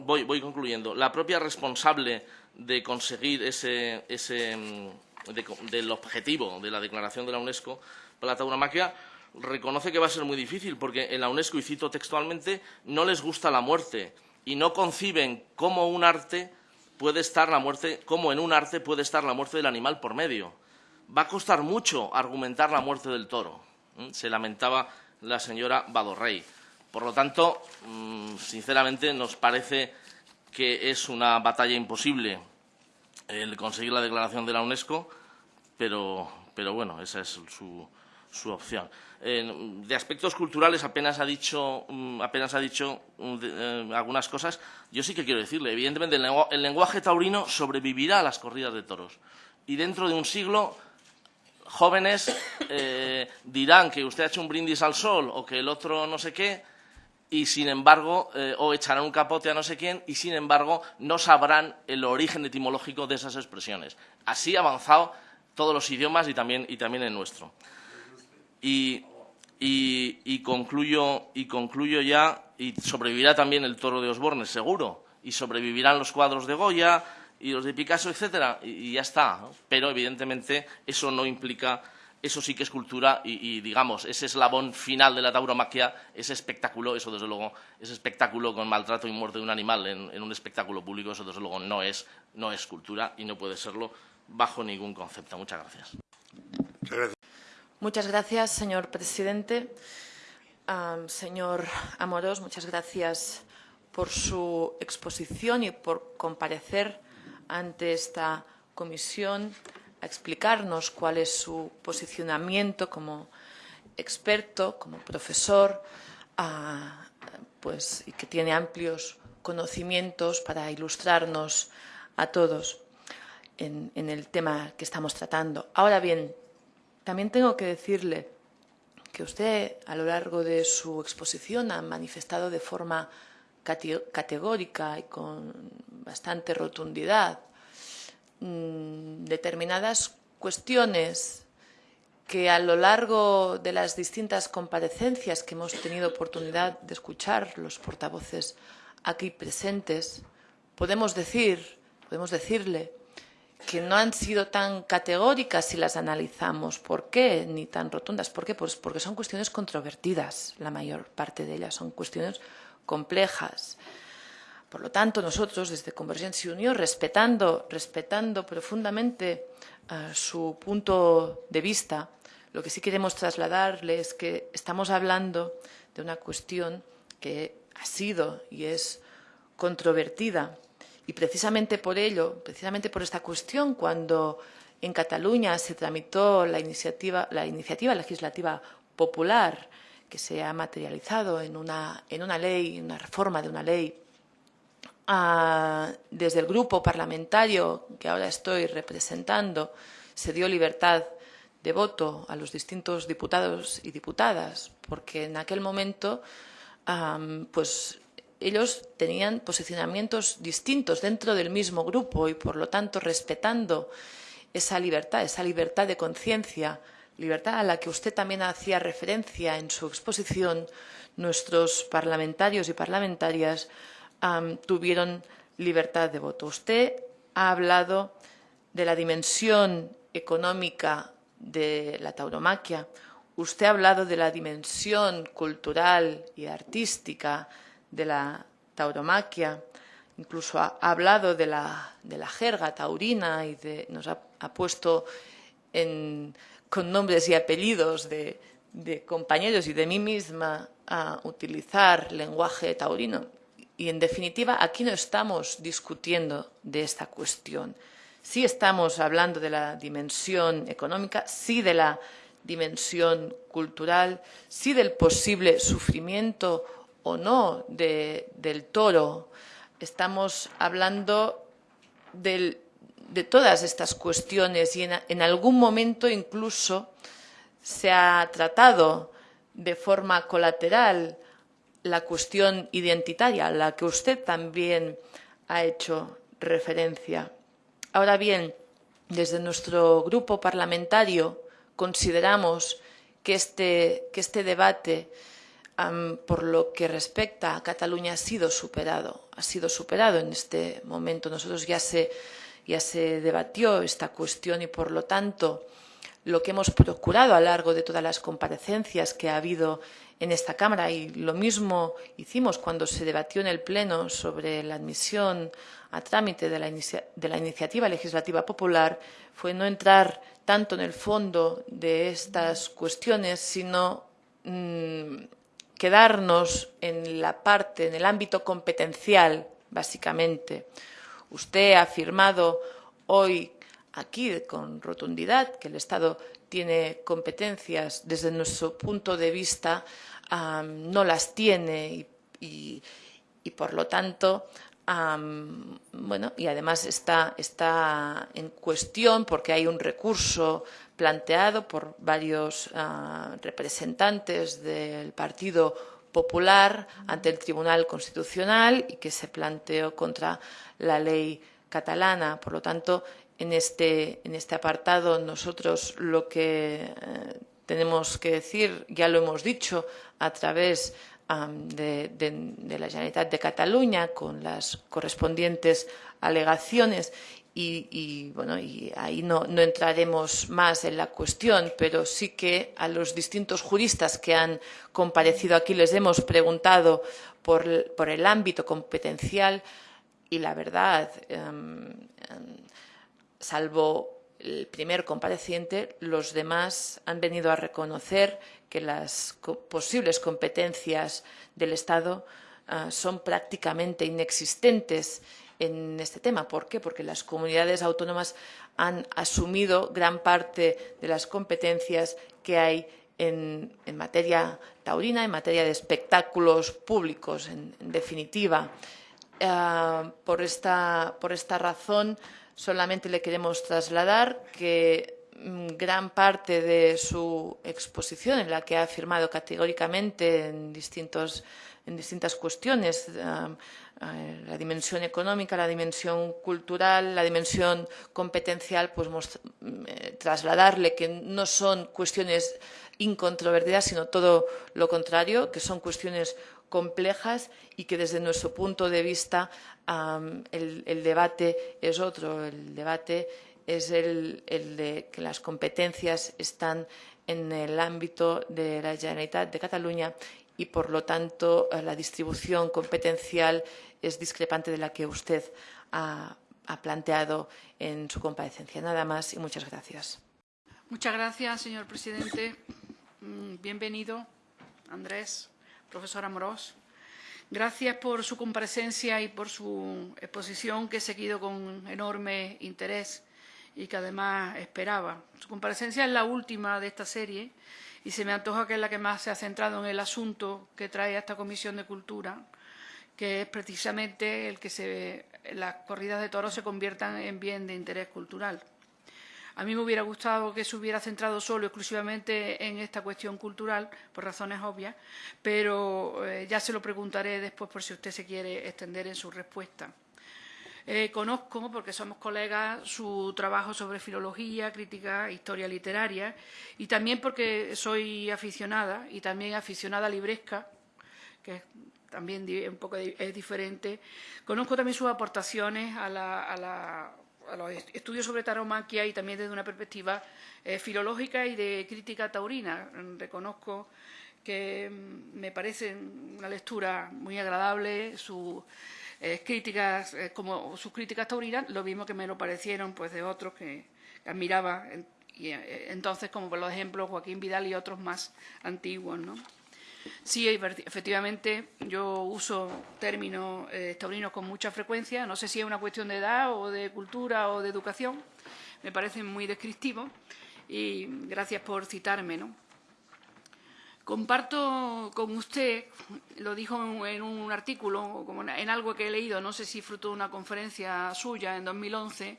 voy, voy concluyendo, la propia responsable de conseguir ese, mm, del objetivo de la declaración de la UNESCO para la reconoce que va a ser muy difícil, porque en la UNESCO, y cito textualmente, no les gusta la muerte y no conciben cómo un arte puede estar la muerte, cómo en un arte puede estar la muerte del animal por medio. va a costar mucho argumentar la muerte del toro. Se lamentaba la señora Badorrey. Por lo tanto, mm, sinceramente, nos parece que es una batalla imposible el conseguir la declaración de la UNESCO, pero, pero bueno, esa es su, su opción. de aspectos culturales apenas ha dicho, mm, mm, eh, algunas cosas. Yo sí que quiero decirle, evidentemente, el, lenguaje taurino sobrevivirá a las corridas de toros. Y dentro de un siglo, jóvenes eh, dirán que usted ha hecho un brindis al sol o que el otro no sé qué, y sin embargo, eh, o echarán un capote a no sé quién, y sin embargo no sabrán el origen etimológico de esas expresiones. Así ha avanzado todos los idiomas y también el nuestro. Y, concluyo, y concluyo ya, y sobrevivirá también el toro de Osborne, seguro, y sobrevivirán los cuadros de Goya y los de Picasso, etcétera, y, ya está. Pero, evidentemente, eso no implica, eso sí que es cultura y, digamos, ese eslabón final de la tauromaquia, ese espectáculo, eso desde luego, ese espectáculo con maltrato y muerte de un animal en, un espectáculo público, eso desde luego no es, no es cultura y no puede serlo bajo ningún concepto. Muchas gracias. Muchas gracias, señor presidente. señor Amorós, muchas gracias por su exposición y por comparecer ante esta comisión a explicarnos cuál es su posicionamiento como experto, como profesor, pues, y que tiene amplios conocimientos para ilustrarnos a todos en, en el tema que estamos tratando. Ahora bien, también tengo que decirle que usted a lo largo de su exposición ha manifestado de forma categórica y con bastante rotundidad mm, determinadas cuestiones que a lo largo de las distintas comparecencias que hemos tenido oportunidad de escuchar los portavoces aquí presentes, podemos decir, podemos decirle que no han sido tan categóricas si las analizamos. ¿Por qué? Ni tan rotundas. ¿Por qué? Pues porque son cuestiones controvertidas, la mayor parte de ellas. Son cuestiones complejas. Por lo tanto, nosotros desde Convergencia y Unión, respetando, respetando profundamente uh, su punto de vista, lo que sí queremos trasladarle es que estamos hablando de una cuestión que ha sido y es controvertida y precisamente por ello, precisamente por esta cuestión, cuando en Cataluña se tramitó la iniciativa, la iniciativa legislativa popular que se ha materializado en una, en una ley, en una reforma de una ley, ah, desde el grupo parlamentario que ahora estoy representando, se dio libertad de voto a los distintos diputados y diputadas, porque en aquel momento pues ellos tenían posicionamientos distintos dentro del mismo grupo y, por lo tanto, respetando esa libertad, esa libertad de conciencia, libertad a la que usted también hacía referencia en su exposición, nuestros parlamentarios y parlamentarias tuvieron libertad de voto. Usted ha hablado de la dimensión económica de la tauromaquia, usted ha hablado de la dimensión cultural y artística de la tauromaquia, incluso ha, hablado de la, de la, jerga taurina y de, nos ha, puesto con nombres y apellidos de, de, compañeros y de mí misma a utilizar lenguaje taurino. Y, en definitiva, aquí no estamos discutiendo de esta cuestión. Sí estamos hablando de la dimensión económica, sí de la dimensión cultural, sí del posible sufrimiento o no del toro. Estamos hablando de todas estas cuestiones y en, algún momento incluso se ha tratado de forma colateral la cuestión identitaria, a la que usted también ha hecho referencia. Ahora bien, desde nuestro grupo parlamentario consideramos que este, que este debate por lo que respecta a Cataluña ha sido superado, ha sido superado en este momento. Nosotros ya se, ya se debatió esta cuestión y, por lo tanto, lo que hemos procurado a lo largo de todas las comparecencias que ha habido en esta Cámara y lo mismo hicimos cuando se debatió en el Pleno sobre la admisión a trámite de la, de la iniciativa legislativa popular fue no entrar tanto en el fondo de estas cuestiones, sino mm, quedarnos en la parte, en el ámbito competencial, básicamente. Usted ha afirmado hoy aquí con rotundidad que el Estado tiene competencias, desde nuestro punto de vista no las tiene y, por lo tanto bueno, y además está, está, en cuestión porque hay un recurso planteado por varios ah, representantes del Partido Popular ante el Tribunal Constitucional y que se planteó contra la ley catalana. Por lo tanto, en este, en este apartado nosotros lo que eh, tenemos que decir, ya lo hemos dicho a través de, la Generalitat de Cataluña con las correspondientes alegaciones y, bueno, y ahí no, entraremos más en la cuestión, pero sí que a los distintos juristas que han comparecido aquí les hemos preguntado por, el ámbito competencial y la verdad, em, em, salvo el primer compareciente, los demás han venido a reconocer que las posibles competencias del Estado ah, son prácticamente inexistentes en este tema. ¿Por qué? Porque las comunidades autónomas han asumido gran parte de las competencias que hay en, materia taurina, en materia de espectáculos públicos, en, definitiva. Ah, por, esta, por esta razón, solamente le queremos trasladar que gran parte de su exposición, en la que ha afirmado categóricamente en, distintos, en distintas cuestiones, ah, la dimensión económica, la dimensión cultural, la dimensión competencial, pues mm, eh, trasladarle que no son cuestiones incontrovertidas, sino todo lo contrario, que son cuestiones complejas y que desde nuestro punto de vista el, debate es otro. El debate es el, de que las competencias están en el ámbito de la Generalitat de Cataluña y, por lo tanto, la distribución competencial es discrepante de la que usted ha, ha planteado en su comparecencia. Nada más y muchas gracias. Muchas gracias, señor presidente. Mm, bienvenido, Andrés profesor Amorós. Gracias por su comparecencia y por su exposición que he seguido con enorme interés y que además esperaba. Su comparecencia es la última de esta serie y se me antoja que es la que más se ha centrado en el asunto que trae a esta Comisión de Cultura, que es precisamente el que las corridas de toros se conviertan en bien de interés cultural. A mí me hubiera gustado que se hubiera centrado solo exclusivamente en esta cuestión cultural, por razones obvias, pero eh, ya se lo preguntaré después por si usted se quiere extender en su respuesta. Eh, conozco, porque somos colegas, su trabajo sobre filología, crítica, historia literaria, y también porque soy aficionada, y también aficionada libresca, que también un poco es diferente. Conozco también sus aportaciones a la a los estudios sobre taromaquia y también desde una perspectiva eh, filológica y de crítica taurina. Reconozco que mm, me parece una lectura muy agradable, sus eh, críticas, eh, como sus críticas taurinas, lo mismo que me lo parecieron pues de otros que, admiraba y, entonces, como por los ejemplos Joaquín Vidal y otros más antiguos, ¿no? Sí, efectivamente, yo uso términos eh, taurinos con mucha frecuencia. No sé si es una cuestión de edad o de cultura o de educación. Me parecen muy descriptivos y gracias por citarme. ¿no? Comparto con usted, lo dijo en un artículo, en algo que he leído, no sé si fruto de una conferencia suya en 2011,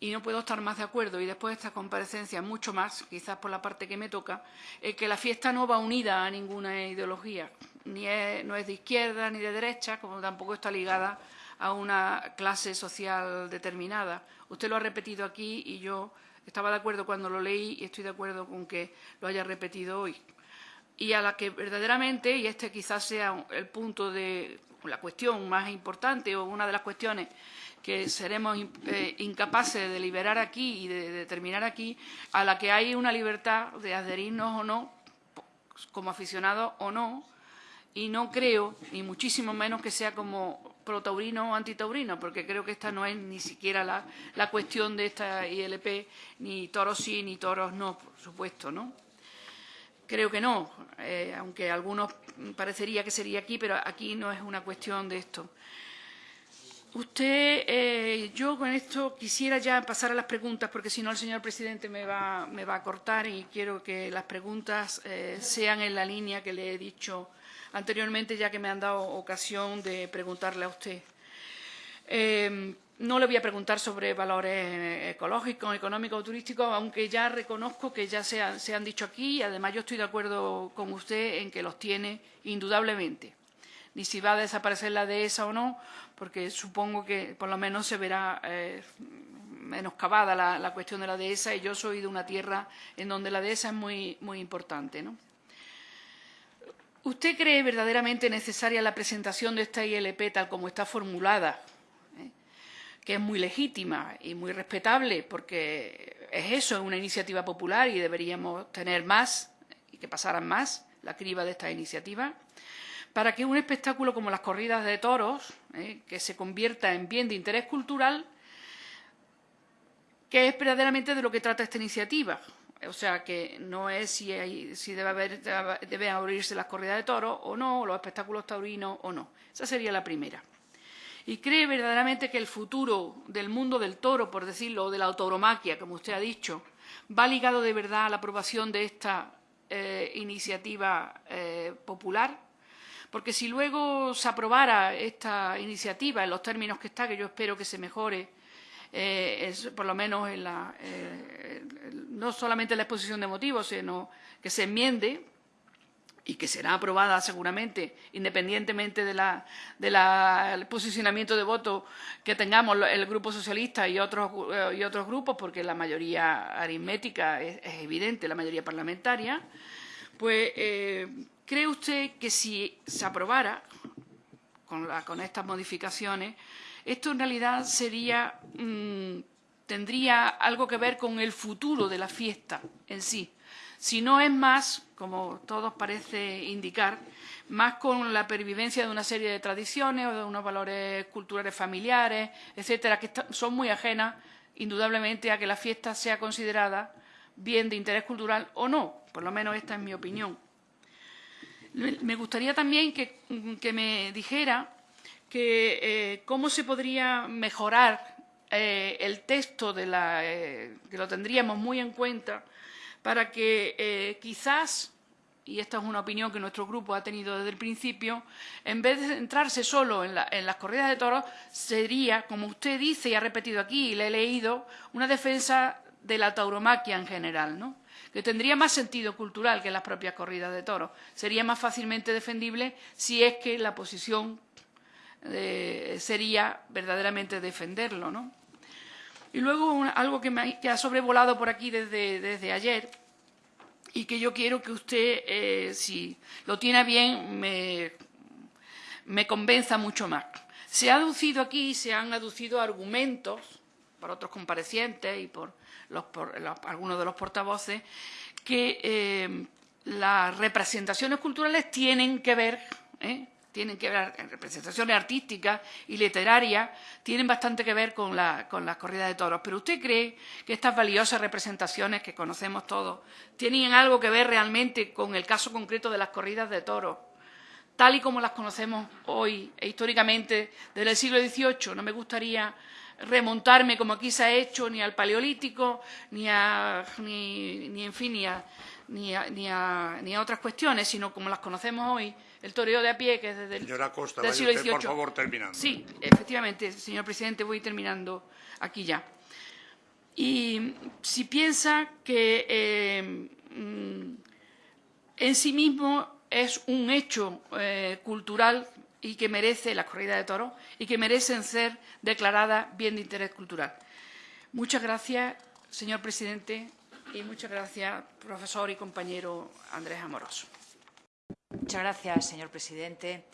y no puedo estar más de acuerdo, y después de esta comparecencia mucho más, quizás por la parte que me toca, es que la fiesta no va unida a ninguna ideología, ni no es de izquierda ni de derecha, como tampoco está ligada a una clase social determinada. Usted lo ha repetido aquí y yo estaba de acuerdo cuando lo leí y estoy de acuerdo con que lo haya repetido hoy. Y a la que verdaderamente, y este quizás sea el punto de la cuestión más importante o una de las cuestiones que seremos eh, incapaces de liberar aquí y de determinar aquí, a la que hay una libertad de adherirnos o no, como aficionados o no, y no creo, ni muchísimo menos que sea como pro-taurino o antitaurino, porque creo que esta no es ni siquiera la, la cuestión de esta ILP, ni toros sí, ni toros no, por supuesto, ¿no? Creo que no, eh, aunque algunos parecería que sería aquí, pero aquí no es una cuestión de esto. Usted, eh, yo con esto quisiera ya pasar a las preguntas, porque si no el señor presidente me va, me va a cortar y quiero que las preguntas eh, sean en la línea que le he dicho anteriormente, ya que me han dado ocasión de preguntarle a usted. No le voy a preguntar sobre valores ecológicos, económicos o turísticos, aunque ya reconozco que ya se, se han dicho aquí y además yo estoy de acuerdo con usted en que los tiene indudablemente ni si va a desaparecer la dehesa o no, porque supongo que por lo menos se verá eh, menoscabada la, la, cuestión de la dehesa y yo soy de una tierra en donde la dehesa es muy, muy importante. ¿no? ¿Usted cree verdaderamente necesaria la presentación de esta ILP tal como está formulada? Que es muy legítima y muy respetable, porque es eso, es una iniciativa popular y deberíamos tener más y que pasaran más la criba de esta iniciativa para que un espectáculo como las corridas de toros, eh, que se convierta en bien de interés cultural, que es verdaderamente de lo que trata esta iniciativa. O sea, que no es si, hay, si debe haber, deben abrirse las corridas de toros o no, los espectáculos taurinos o no. Esa sería la primera. Y cree verdaderamente que el futuro del mundo del toro, por decirlo, o de la autoromaquia, como usted ha dicho, va ligado de verdad a la aprobación de esta eh, iniciativa eh, popular. Porque si luego se aprobara esta iniciativa en los términos que está, que yo espero que se mejore, eh, por lo menos en la, no solamente en la exposición de motivos, sino que se enmiende y que será aprobada seguramente, independientemente del de la, posicionamiento de voto que tengamos el Grupo Socialista y otros, eh, y otros grupos, porque la mayoría aritmética es, evidente, la mayoría parlamentaria, pues eh, ¿Cree usted que si se aprobara con, estas modificaciones, esto en realidad sería, mm, tendría algo que ver con el futuro de la fiesta en sí? Si no es más, como todos parece indicar, más con la pervivencia de una serie de tradiciones o de unos valores culturales familiares, etcétera, que son muy ajenas, indudablemente, a que la fiesta sea considerada bien de interés cultural o no. Por lo menos esta es mi opinión. Me gustaría también que, me dijera que, eh, cómo se podría mejorar eh, el texto de la, eh, que lo tendríamos muy en cuenta para que quizás, y esta es una opinión que nuestro grupo ha tenido desde el principio, en vez de centrarse solo en, en las corridas de toros, sería, como usted dice y ha repetido aquí y le he leído, una defensa de la tauromaquia en general, ¿no? que tendría más sentido cultural que las propias corridas de toros. Sería más fácilmente defendible si es que la posición eh, sería verdaderamente defenderlo. ¿no? Y luego algo que, me, ha sobrevolado por aquí desde, desde, ayer y que yo quiero que usted, eh, si lo tiene bien, me, me convenza mucho más. Se ha aducido aquí, se han aducido argumentos por otros comparecientes y por algunos de los portavoces, que eh, las representaciones culturales tienen que ver, ¿eh? Tienen que ver, representaciones artísticas y literarias, tienen bastante que ver con, la, con las corridas de toros. Pero ¿usted cree que estas valiosas representaciones que conocemos todos tienen algo que ver realmente con el caso concreto de las corridas de toros? tal y como las conocemos hoy e históricamente desde el siglo XVIII. No me gustaría remontarme como aquí se ha hecho ni al paleolítico ni a ni, en fin ni a, ni, a, ni a, otras cuestiones sino como las conocemos hoy el toreo de a pie que es desde el Señora Costa, del siglo XVIII por favor terminando sí efectivamente señor presidente voy terminando aquí ya y si piensa que eh, mm, en sí mismo es un hecho eh, cultural y que merece la corrida de toros y que merecen ser declaradas bien de interés cultural. Muchas gracias, señor presidente, y muchas gracias, profesor y compañero Andrés Amoroso. Muchas gracias, señor presidente.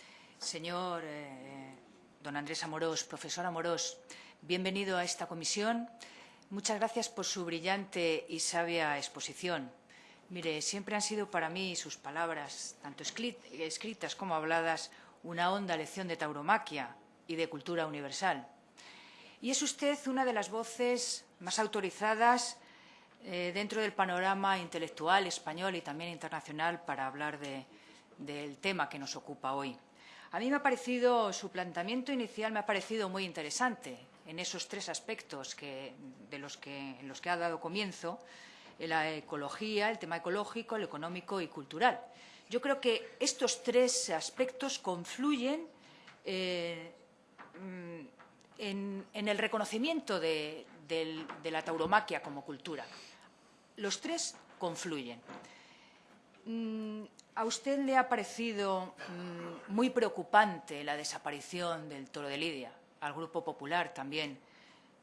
Señor eh, don Andrés Amorós, profesor Amorós, bienvenido a esta comisión. Muchas gracias por su brillante y sabia exposición. Mire, siempre han sido para mí sus palabras, tanto escritas como habladas, una honda lección de tauromaquia, y de cultura universal. Y es usted una de las voces más autorizadas eh, dentro del panorama intelectual español y también internacional para hablar del tema que nos ocupa hoy. A mí me ha parecido, su planteamiento inicial me ha parecido muy interesante en esos tres aspectos que, de los que, en los que ha dado comienzo, la ecología, el tema ecológico, el económico y cultural. Yo creo que estos tres aspectos confluyen eh, mm, en, el reconocimiento de, la tauromaquia como cultura. Los tres confluyen. ¿A usted le ha parecido mm, muy preocupante la desaparición del toro de Lidia? Al Grupo Popular también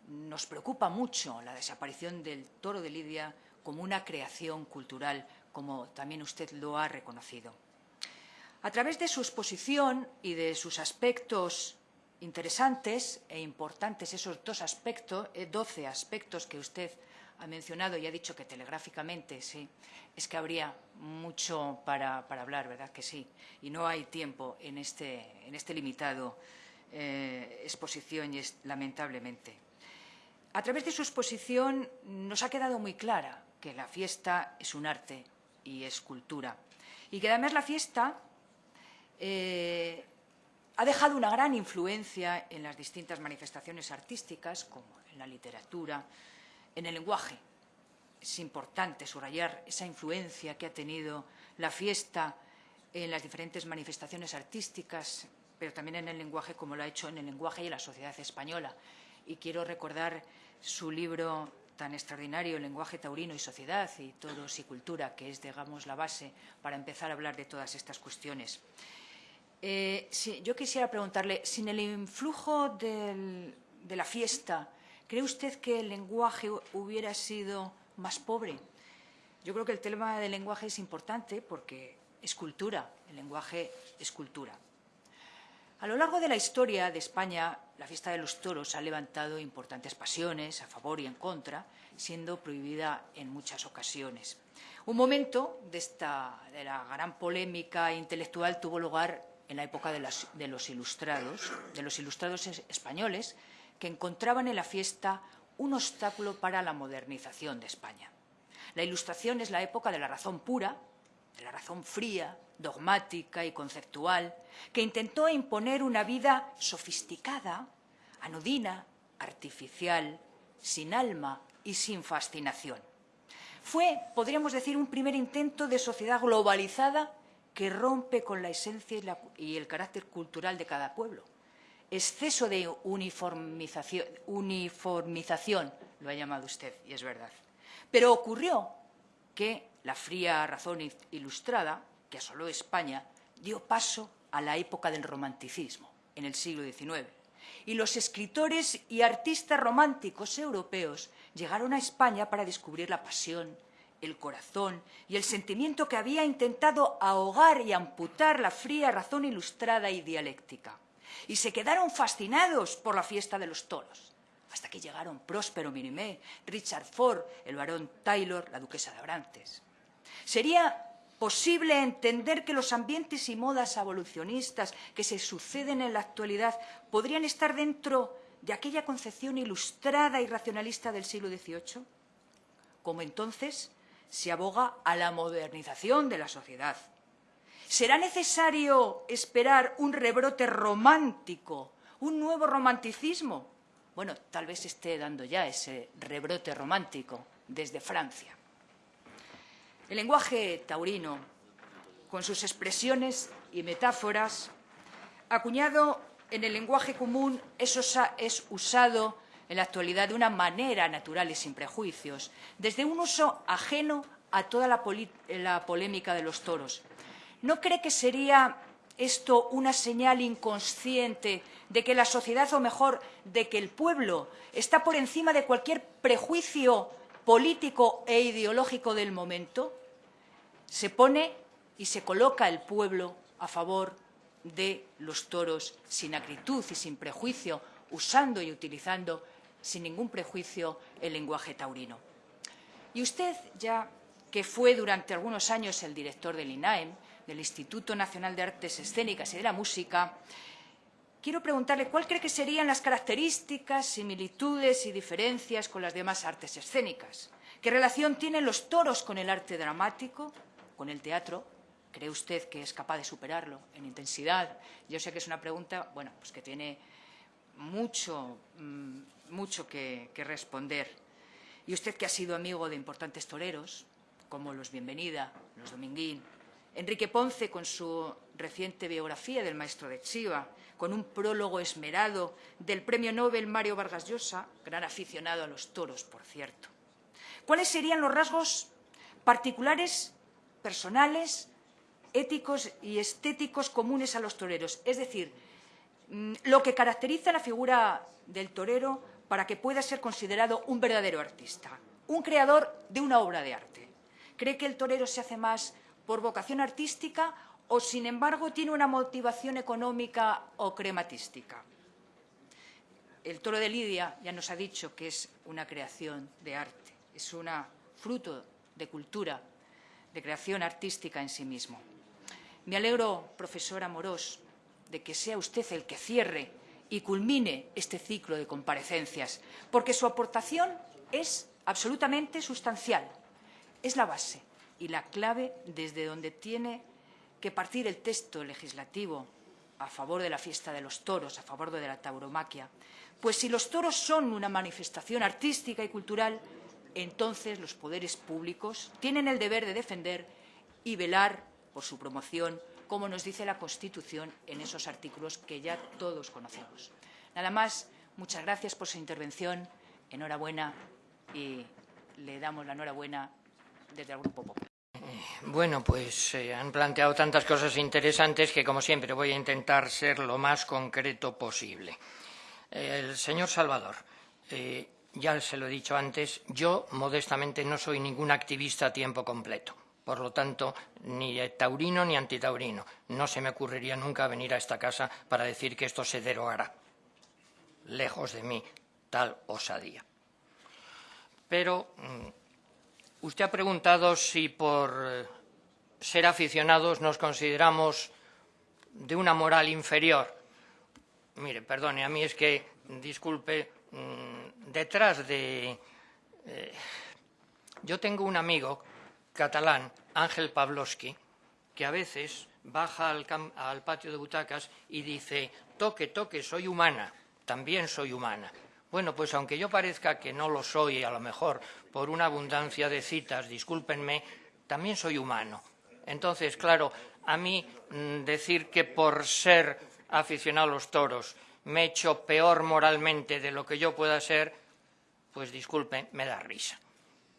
nos preocupa mucho la desaparición del toro de Lidia como una creación cultural, como también usted lo ha reconocido. A través de su exposición y de sus aspectos interesantes e importantes, esos dos aspectos, eh, doce aspectos que usted ha mencionado y ha dicho que telegráficamente, sí, es que habría mucho para, hablar, ¿verdad? Que sí. Y no hay tiempo en este, en este limitado eh, exposición, y es, lamentablemente. A través de su exposición nos ha quedado muy clara que la fiesta es un arte y es cultura. Y que además la fiesta eh, ha dejado una gran influencia en las distintas manifestaciones artísticas, como en la literatura, en el lenguaje. Es importante subrayar esa influencia que ha tenido la fiesta en las diferentes manifestaciones artísticas, pero también en el lenguaje, como lo ha hecho en el lenguaje y en la sociedad española. Y quiero recordar su libro tan extraordinario, El lenguaje taurino y sociedad y todos y cultura, que es, digamos, la base para empezar a hablar de todas estas cuestiones. Eh, yo quisiera preguntarle, sin el influjo de la fiesta ¿Cree usted que el lenguaje hubiera sido más pobre? Yo creo que el tema del lenguaje es importante porque es cultura, el lenguaje es cultura. A lo largo de la historia de España, la fiesta de los toros ha levantado importantes pasiones a favor y en contra, siendo prohibida en muchas ocasiones. Un momento de, esta, de la gran polémica intelectual tuvo lugar en la época de, de los ilustrados, de los ilustrados españoles, que encontraban en la fiesta un obstáculo para la modernización de España. La Ilustración es la época de la razón pura, de la razón fría, dogmática y conceptual, que intentó imponer una vida sofisticada, anodina, artificial, sin alma y sin fascinación. Fue, podríamos decir, un primer intento de sociedad globalizada que rompe con la esencia y, el carácter cultural de cada pueblo exceso de uniformización, lo ha llamado usted, y es verdad. Pero ocurrió que la fría razón ilustrada, que asoló España, dio paso a la época del romanticismo, en el siglo XIX. Y los escritores y artistas románticos europeos llegaron a España para descubrir la pasión, el corazón y el sentimiento que había intentado ahogar y amputar la fría razón ilustrada y dialéctica y se quedaron fascinados por la fiesta de los toros, hasta que llegaron Próspero Mirimé, Richard Ford, el barón Taylor, la duquesa de Abrantes. Sería posible entender que los ambientes y modas evolucionistas que se suceden en la actualidad podrían estar dentro de aquella concepción ilustrada y racionalista del siglo XVIII? Como entonces se aboga a la modernización de la sociedad, ¿Será necesario esperar un rebrote romántico, un nuevo romanticismo? Bueno, tal vez esté dando ya ese rebrote romántico desde Francia. El lenguaje taurino, con sus expresiones y metáforas, acuñado en el lenguaje común, es, es usado en la actualidad de una manera natural y sin prejuicios, desde un uso ajeno a toda la polémica de los toros, ¿No cree que sería esto una señal inconsciente de que la sociedad, o mejor, de que el pueblo está por encima de cualquier prejuicio político e ideológico del momento? Se pone y se coloca el pueblo a favor de los toros sin acritud y sin prejuicio, usando y utilizando sin ningún prejuicio el lenguaje taurino. Y usted, ya que fue durante algunos años el director del INAEM, del Instituto Nacional de Artes Escénicas y de la Música, quiero preguntarle cuál cree que serían las características, similitudes y diferencias con las demás artes escénicas. ¿Qué relación tienen los toros con el arte dramático, con el teatro? ¿Cree usted que es capaz de superarlo en intensidad? Yo sé que es una pregunta, bueno, pues que tiene mucho, mm, mucho que, que responder. Y usted que ha sido amigo de importantes toreros, como los Bienvenida, los Dominguín, Enrique Ponce con su reciente biografía del maestro de Chiva, con un prólogo esmerado del premio Nobel Mario Vargas Llosa, gran aficionado a los toros, por cierto. ¿Cuáles serían los rasgos particulares, personales, éticos y estéticos comunes a los toreros? Es decir, mm, lo que caracteriza la figura del torero para que pueda ser considerado un verdadero artista, un creador de una obra de arte. ¿Cree que el torero se hace más por vocación artística o, sin embargo, tiene una motivación económica o crematística. El toro de Lidia ya nos ha dicho que es una creación de arte, es un fruto de cultura, de creación artística en sí mismo. Me alegro, profesor Amorós, de que sea usted el que cierre y culmine este ciclo de comparecencias, porque su aportación es absolutamente sustancial, es la base y la clave desde donde tiene que partir el texto legislativo a favor de la fiesta de los toros, a favor de la tauromaquia. Pues si los toros son una manifestación artística y cultural, entonces los poderes públicos tienen el deber de defender y velar por su promoción, como nos dice la Constitución en esos artículos que ya todos conocemos. Nada más, muchas gracias por su intervención, enhorabuena y le damos la enhorabuena desde el Grupo Popular. Bueno, pues eh, han planteado tantas cosas interesantes que, como siempre, voy a intentar ser lo más concreto posible. el señor Salvador, eh, ya se lo he dicho antes, yo modestamente no soy ningún activista a tiempo completo. Por lo tanto, ni taurino ni antitaurino. No se me ocurriría nunca venir a esta casa para decir que esto se derogará. Lejos de mí tal osadía. Pero mm, Usted ha preguntado si por eh, ser aficionados nos consideramos de una moral inferior. Mire, perdone, a mí es que, disculpe, mm, detrás de... Eh, yo tengo un amigo catalán, Ángel Pavlovsky, que a veces baja al, al patio de butacas y dice, toque, toque, soy humana, también soy humana. Bueno, pues aunque yo parezca que no lo soy, a lo mejor por una abundancia de citas, discúlpenme, también soy humano. Entonces, claro, a mí mm, decir que por ser aficionado a los toros me he hecho peor moralmente de lo que yo pueda ser, pues disculpen, me da risa.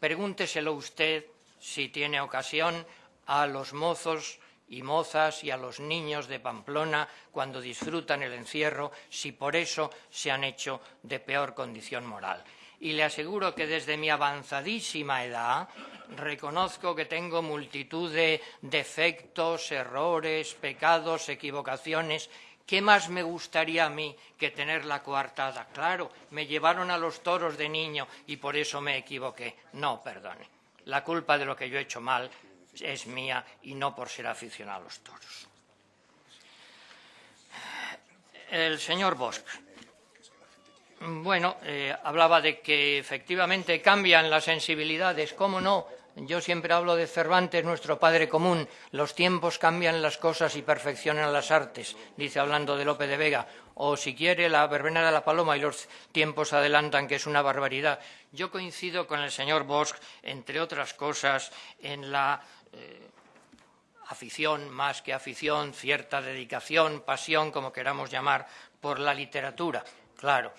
Pregúnteselo usted, si tiene ocasión, a los mozos y mozas y a los niños de Pamplona cuando disfrutan el encierro si por eso se han hecho de peor condición moral. Y le aseguro que desde mi avanzadísima edad reconozco que tengo multitud de defectos, errores, pecados, equivocaciones. ¿Qué más me gustaría a mí que tener la coartada? Claro, me llevaron a los toros de niño y por eso me equivoqué. No, perdone. La culpa de lo que yo he hecho mal es mía y no por ser aficionado a los toros. El señor Bosch. Bueno, eh, hablaba de que efectivamente cambian las sensibilidades. ¿Cómo no? Yo siempre hablo de Cervantes, nuestro padre común. Los tiempos cambian las cosas y perfeccionan las artes, dice hablando de Lope de Vega. O si quiere, la verbena de la paloma y los tiempos adelantan, que es una barbaridad. Yo coincido con el señor Bosch, entre otras cosas, en la eh, afición más que afición, cierta dedicación, pasión, como queramos llamar, por la literatura. Claro,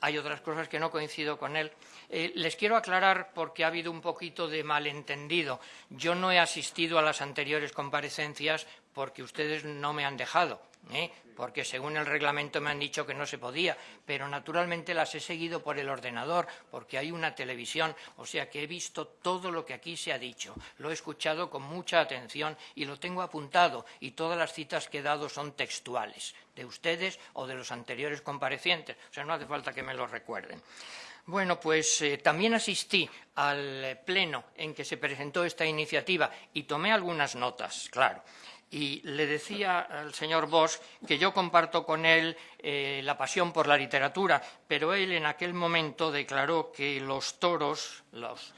hay otras cosas que no coincido con él. Eh, les quiero aclarar porque ha habido un poquito de malentendido. Yo no he asistido a las anteriores comparecencias porque ustedes no me han dejado. ¿eh? Porque según el reglamento me han dicho que no se podía, pero naturalmente las he seguido por el ordenador, porque hay una televisión, o sea que he visto todo lo que aquí se ha dicho, lo he escuchado con mucha atención y lo tengo apuntado, y todas las citas que he dado son textuales, de ustedes o de los anteriores comparecientes, o sea, no hace falta que me lo recuerden. Bueno, pues eh, también asistí al pleno en que se presentó esta iniciativa y tomé algunas notas, claro. Y le decía al señor Bosch que yo comparto con él eh, la pasión por la literatura, pero él en aquel momento declaró que los toros,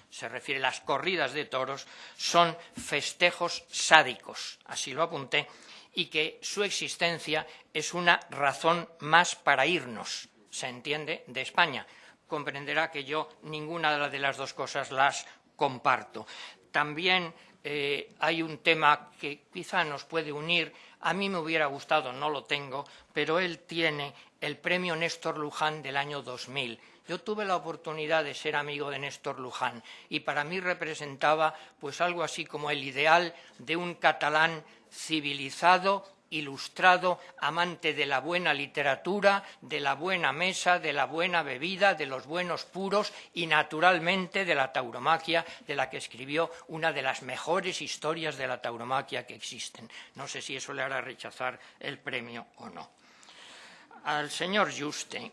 se refiere a las corridas de toros, son festejos sádicos, así lo apunté, y que su existencia es una razón más para irnos, se entiende, de España. Comprenderá que yo ninguna de las dos cosas las comparto. También eh, hay un tema que quizá nos puede unir. A mí me hubiera gustado, no lo tengo, pero él tiene el premio Néstor Luján del año 2000. Yo tuve la oportunidad de ser amigo de Néstor Luján y para mí representaba pues algo así como el ideal de un catalán civilizado ilustrado, amante de la buena literatura, de la buena mesa, de la buena bebida, de los buenos puros y, naturalmente, de la tauromaquia, de la que escribió una de las mejores historias de la tauromaquia que existen. No sé si eso le hará rechazar el premio o no. Al señor Juste,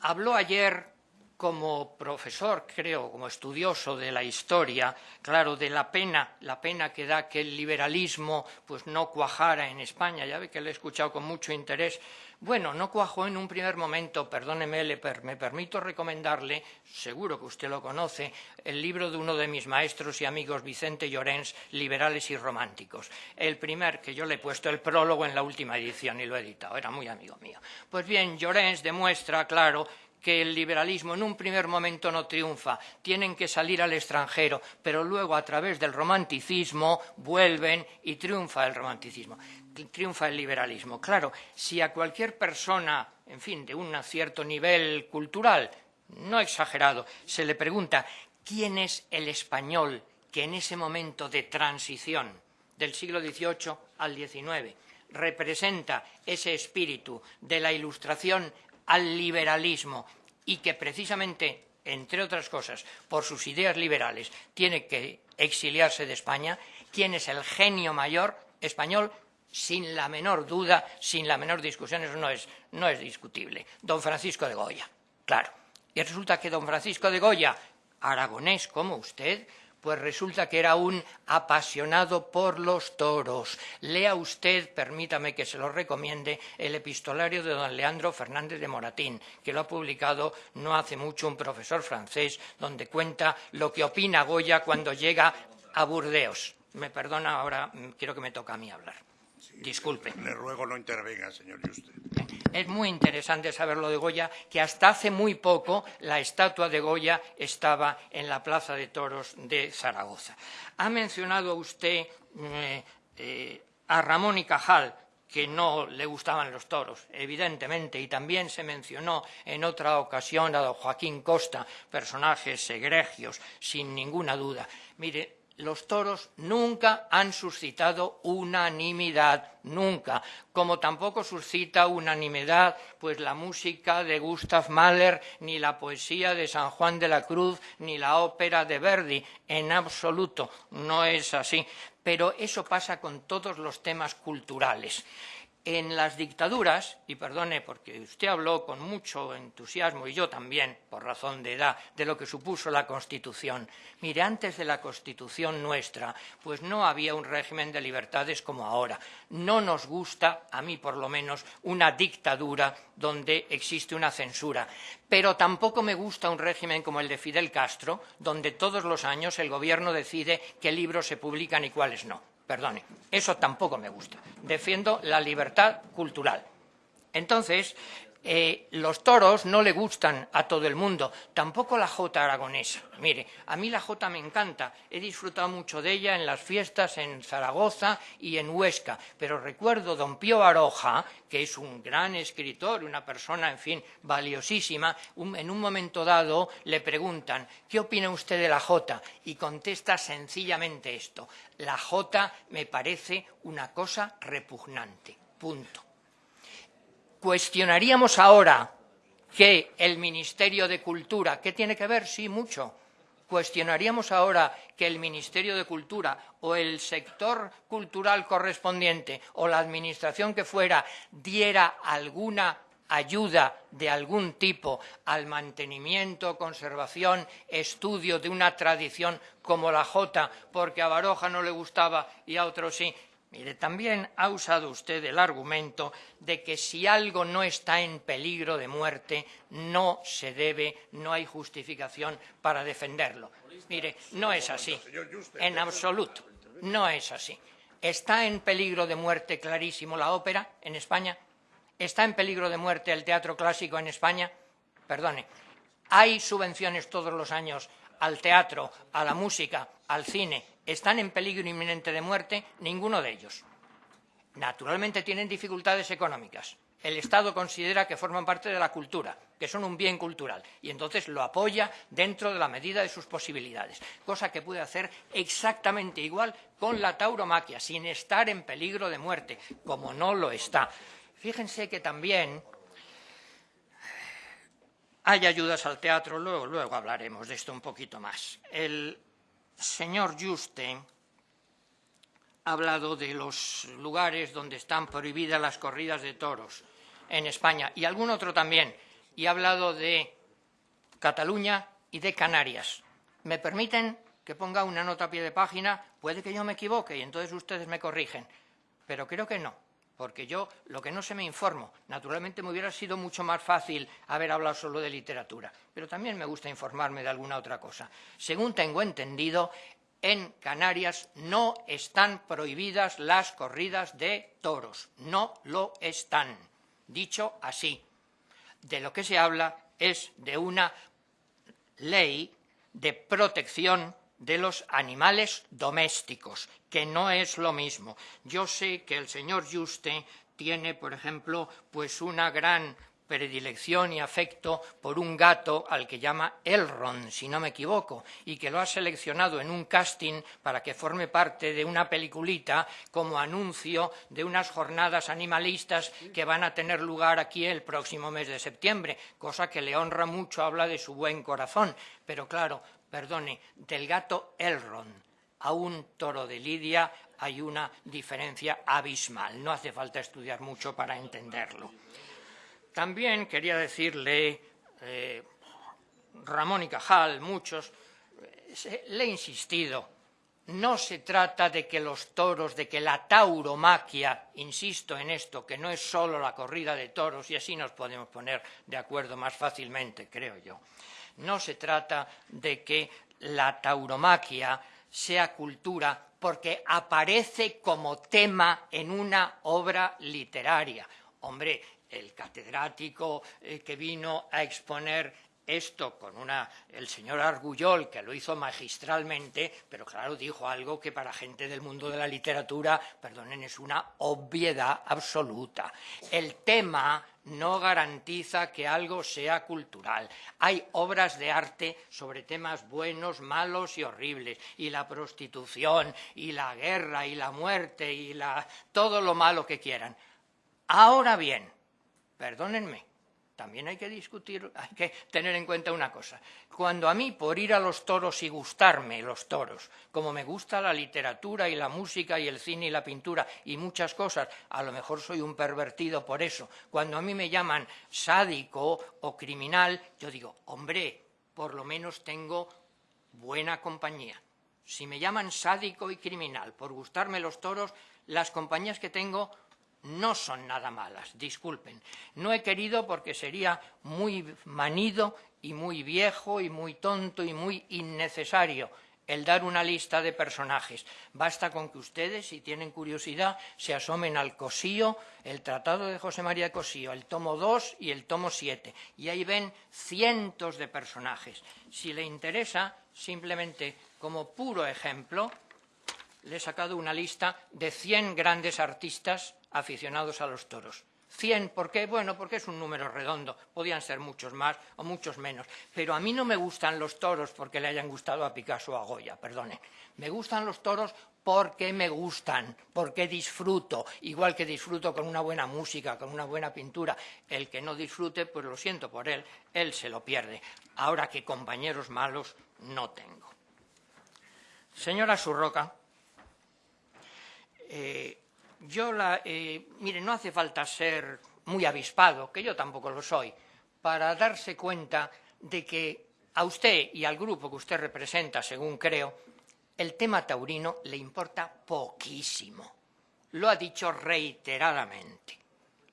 habló ayer como profesor, creo, como estudioso de la historia, claro, de la pena, la pena que da que el liberalismo pues no cuajara en España, ya ve que le he escuchado con mucho interés. Bueno, no cuajó en un primer momento, perdóneme, me permito recomendarle, seguro que usted lo conoce, el libro de uno de mis maestros y amigos, Vicente Llorens, Liberales y Románticos. El primer que yo le he puesto el prólogo en la última edición y lo he editado, era muy amigo mío. Pues bien, Llorens demuestra, claro, que el liberalismo en un primer momento no triunfa, tienen que salir al extranjero, pero luego a través del romanticismo vuelven y triunfa el romanticismo, triunfa el liberalismo. Claro, si a cualquier persona, en fin, de un cierto nivel cultural, no exagerado, se le pregunta quién es el español que en ese momento de transición del siglo XVIII al XIX representa ese espíritu de la ilustración al liberalismo y que precisamente, entre otras cosas, por sus ideas liberales, tiene que exiliarse de España, ¿quién es el genio mayor español? Sin la menor duda, sin la menor discusión, eso no es, no es discutible. Don Francisco de Goya, claro. Y resulta que don Francisco de Goya, aragonés como usted, pues resulta que era un apasionado por los toros. Lea usted, permítame que se lo recomiende, el epistolario de don Leandro Fernández de Moratín, que lo ha publicado no hace mucho un profesor francés, donde cuenta lo que opina Goya cuando llega a Burdeos. Me perdona, ahora quiero que me toca a mí hablar. Disculpe. Le ruego no intervenga, señor Juste. Es muy interesante saber lo de Goya, que hasta hace muy poco la estatua de Goya estaba en la Plaza de Toros de Zaragoza. Ha mencionado usted eh, eh, a Ramón y Cajal, que no le gustaban los toros, evidentemente, y también se mencionó en otra ocasión a don Joaquín Costa, personajes egregios, sin ninguna duda. Mire, los toros nunca han suscitado unanimidad, nunca, como tampoco suscita unanimidad pues la música de Gustav Mahler, ni la poesía de San Juan de la Cruz, ni la ópera de Verdi, en absoluto, no es así. Pero eso pasa con todos los temas culturales en las dictaduras, y perdone porque usted habló con mucho entusiasmo y yo también, por razón de edad, de lo que supuso la Constitución. Mire, antes de la Constitución nuestra, pues no había un régimen de libertades como ahora. No nos gusta, a mí por lo menos, una dictadura donde existe una censura. Pero tampoco me gusta un régimen como el de Fidel Castro, donde todos los años el gobierno decide qué libros se publican y cuáles no. Perdone, eso tampoco me gusta. Defiendo la libertad cultural. Entonces, eh, los toros no le gustan a todo el mundo, tampoco la jota aragonesa. Mire, a mí la jota me encanta, he disfrutado mucho de ella en las fiestas en Zaragoza y en Huesca, pero recuerdo don Pío Aroja, que es un gran escritor, una persona, en fin, valiosísima, en un momento dado le preguntan, ¿qué opina usted de la jota? Y contesta sencillamente esto, la jota me parece una cosa repugnante, punto. ¿Cuestionaríamos ahora que el Ministerio de Cultura, ¿qué tiene que ver? Sí, mucho. ¿Cuestionaríamos ahora que el Ministerio de Cultura o el sector cultural correspondiente o la administración que fuera diera alguna ayuda de algún tipo al mantenimiento, conservación, estudio de una tradición como la jota, porque a Baroja no le gustaba y a otros sí, Mire, también ha usado usted el argumento de que si algo no está en peligro de muerte, no se debe, no hay justificación para defenderlo. Mire, no es así, en absoluto, no es así. ¿Está en peligro de muerte clarísimo la ópera en España? ¿Está en peligro de muerte el teatro clásico en España? Perdone, ¿hay subvenciones todos los años al teatro, a la música, al cine, están en peligro inminente de muerte, ninguno de ellos. Naturalmente tienen dificultades económicas. El Estado considera que forman parte de la cultura, que son un bien cultural, y entonces lo apoya dentro de la medida de sus posibilidades, cosa que puede hacer exactamente igual con la tauromaquia, sin estar en peligro de muerte, como no lo está. Fíjense que también hay ayudas al teatro, luego, luego hablaremos de esto un poquito más. El señor Juste ha hablado de los lugares donde están prohibidas las corridas de toros en España y algún otro también, y ha hablado de Cataluña y de Canarias. ¿Me permiten que ponga una nota a pie de página? Puede que yo me equivoque y entonces ustedes me corrigen, pero creo que no porque yo lo que no se me informo, naturalmente me hubiera sido mucho más fácil haber hablado solo de literatura, pero también me gusta informarme de alguna otra cosa. Según tengo entendido, en Canarias no están prohibidas las corridas de toros, no lo están. Dicho así, de lo que se habla es de una ley de protección de los animales domésticos, que no es lo mismo. Yo sé que el señor Juste tiene, por ejemplo, pues una gran predilección y afecto por un gato al que llama Elrond, si no me equivoco, y que lo ha seleccionado en un casting para que forme parte de una peliculita como anuncio de unas jornadas animalistas que van a tener lugar aquí el próximo mes de septiembre, cosa que le honra mucho, habla de su buen corazón. Pero claro, perdone, del gato Elrond a un toro de Lidia hay una diferencia abismal. No hace falta estudiar mucho para entenderlo. También quería decirle, eh, Ramón y Cajal, muchos, eh, le he insistido, no se trata de que los toros, de que la tauromaquia, insisto en esto, que no es solo la corrida de toros, y así nos podemos poner de acuerdo más fácilmente, creo yo, no se trata de que la tauromaquia sea cultura porque aparece como tema en una obra literaria. Hombre, el catedrático eh, que vino a exponer esto con una, el señor Argullol, que lo hizo magistralmente, pero claro, dijo algo que para gente del mundo de la literatura, perdonen, es una obviedad absoluta. El tema no garantiza que algo sea cultural. Hay obras de arte sobre temas buenos, malos y horribles, y la prostitución, y la guerra, y la muerte, y la... todo lo malo que quieran. Ahora bien, perdónenme, también hay que discutir, hay que tener en cuenta una cosa. Cuando a mí, por ir a los toros y gustarme los toros, como me gusta la literatura y la música y el cine y la pintura y muchas cosas, a lo mejor soy un pervertido por eso. Cuando a mí me llaman sádico o criminal, yo digo, hombre, por lo menos tengo buena compañía. Si me llaman sádico y criminal por gustarme los toros, las compañías que tengo no son nada malas, disculpen. No he querido porque sería muy manido y muy viejo y muy tonto y muy innecesario el dar una lista de personajes. Basta con que ustedes, si tienen curiosidad, se asomen al Cosío, el Tratado de José María Cosío, el tomo 2 y el tomo 7, y ahí ven cientos de personajes. Si le interesa, simplemente como puro ejemplo, le he sacado una lista de 100 grandes artistas aficionados a los toros. 100, ¿por qué? Bueno, porque es un número redondo, podían ser muchos más o muchos menos, pero a mí no me gustan los toros porque le hayan gustado a Picasso o a Goya, perdone. Me gustan los toros porque me gustan, porque disfruto, igual que disfruto con una buena música, con una buena pintura. El que no disfrute, pues lo siento por él, él se lo pierde. Ahora que compañeros malos no tengo. Señora Surroca, eh, yo la, eh, mire, no hace falta ser muy avispado, que yo tampoco lo soy, para darse cuenta de que a usted y al grupo que usted representa, según creo, el tema taurino le importa poquísimo. lo ha dicho reiteradamente.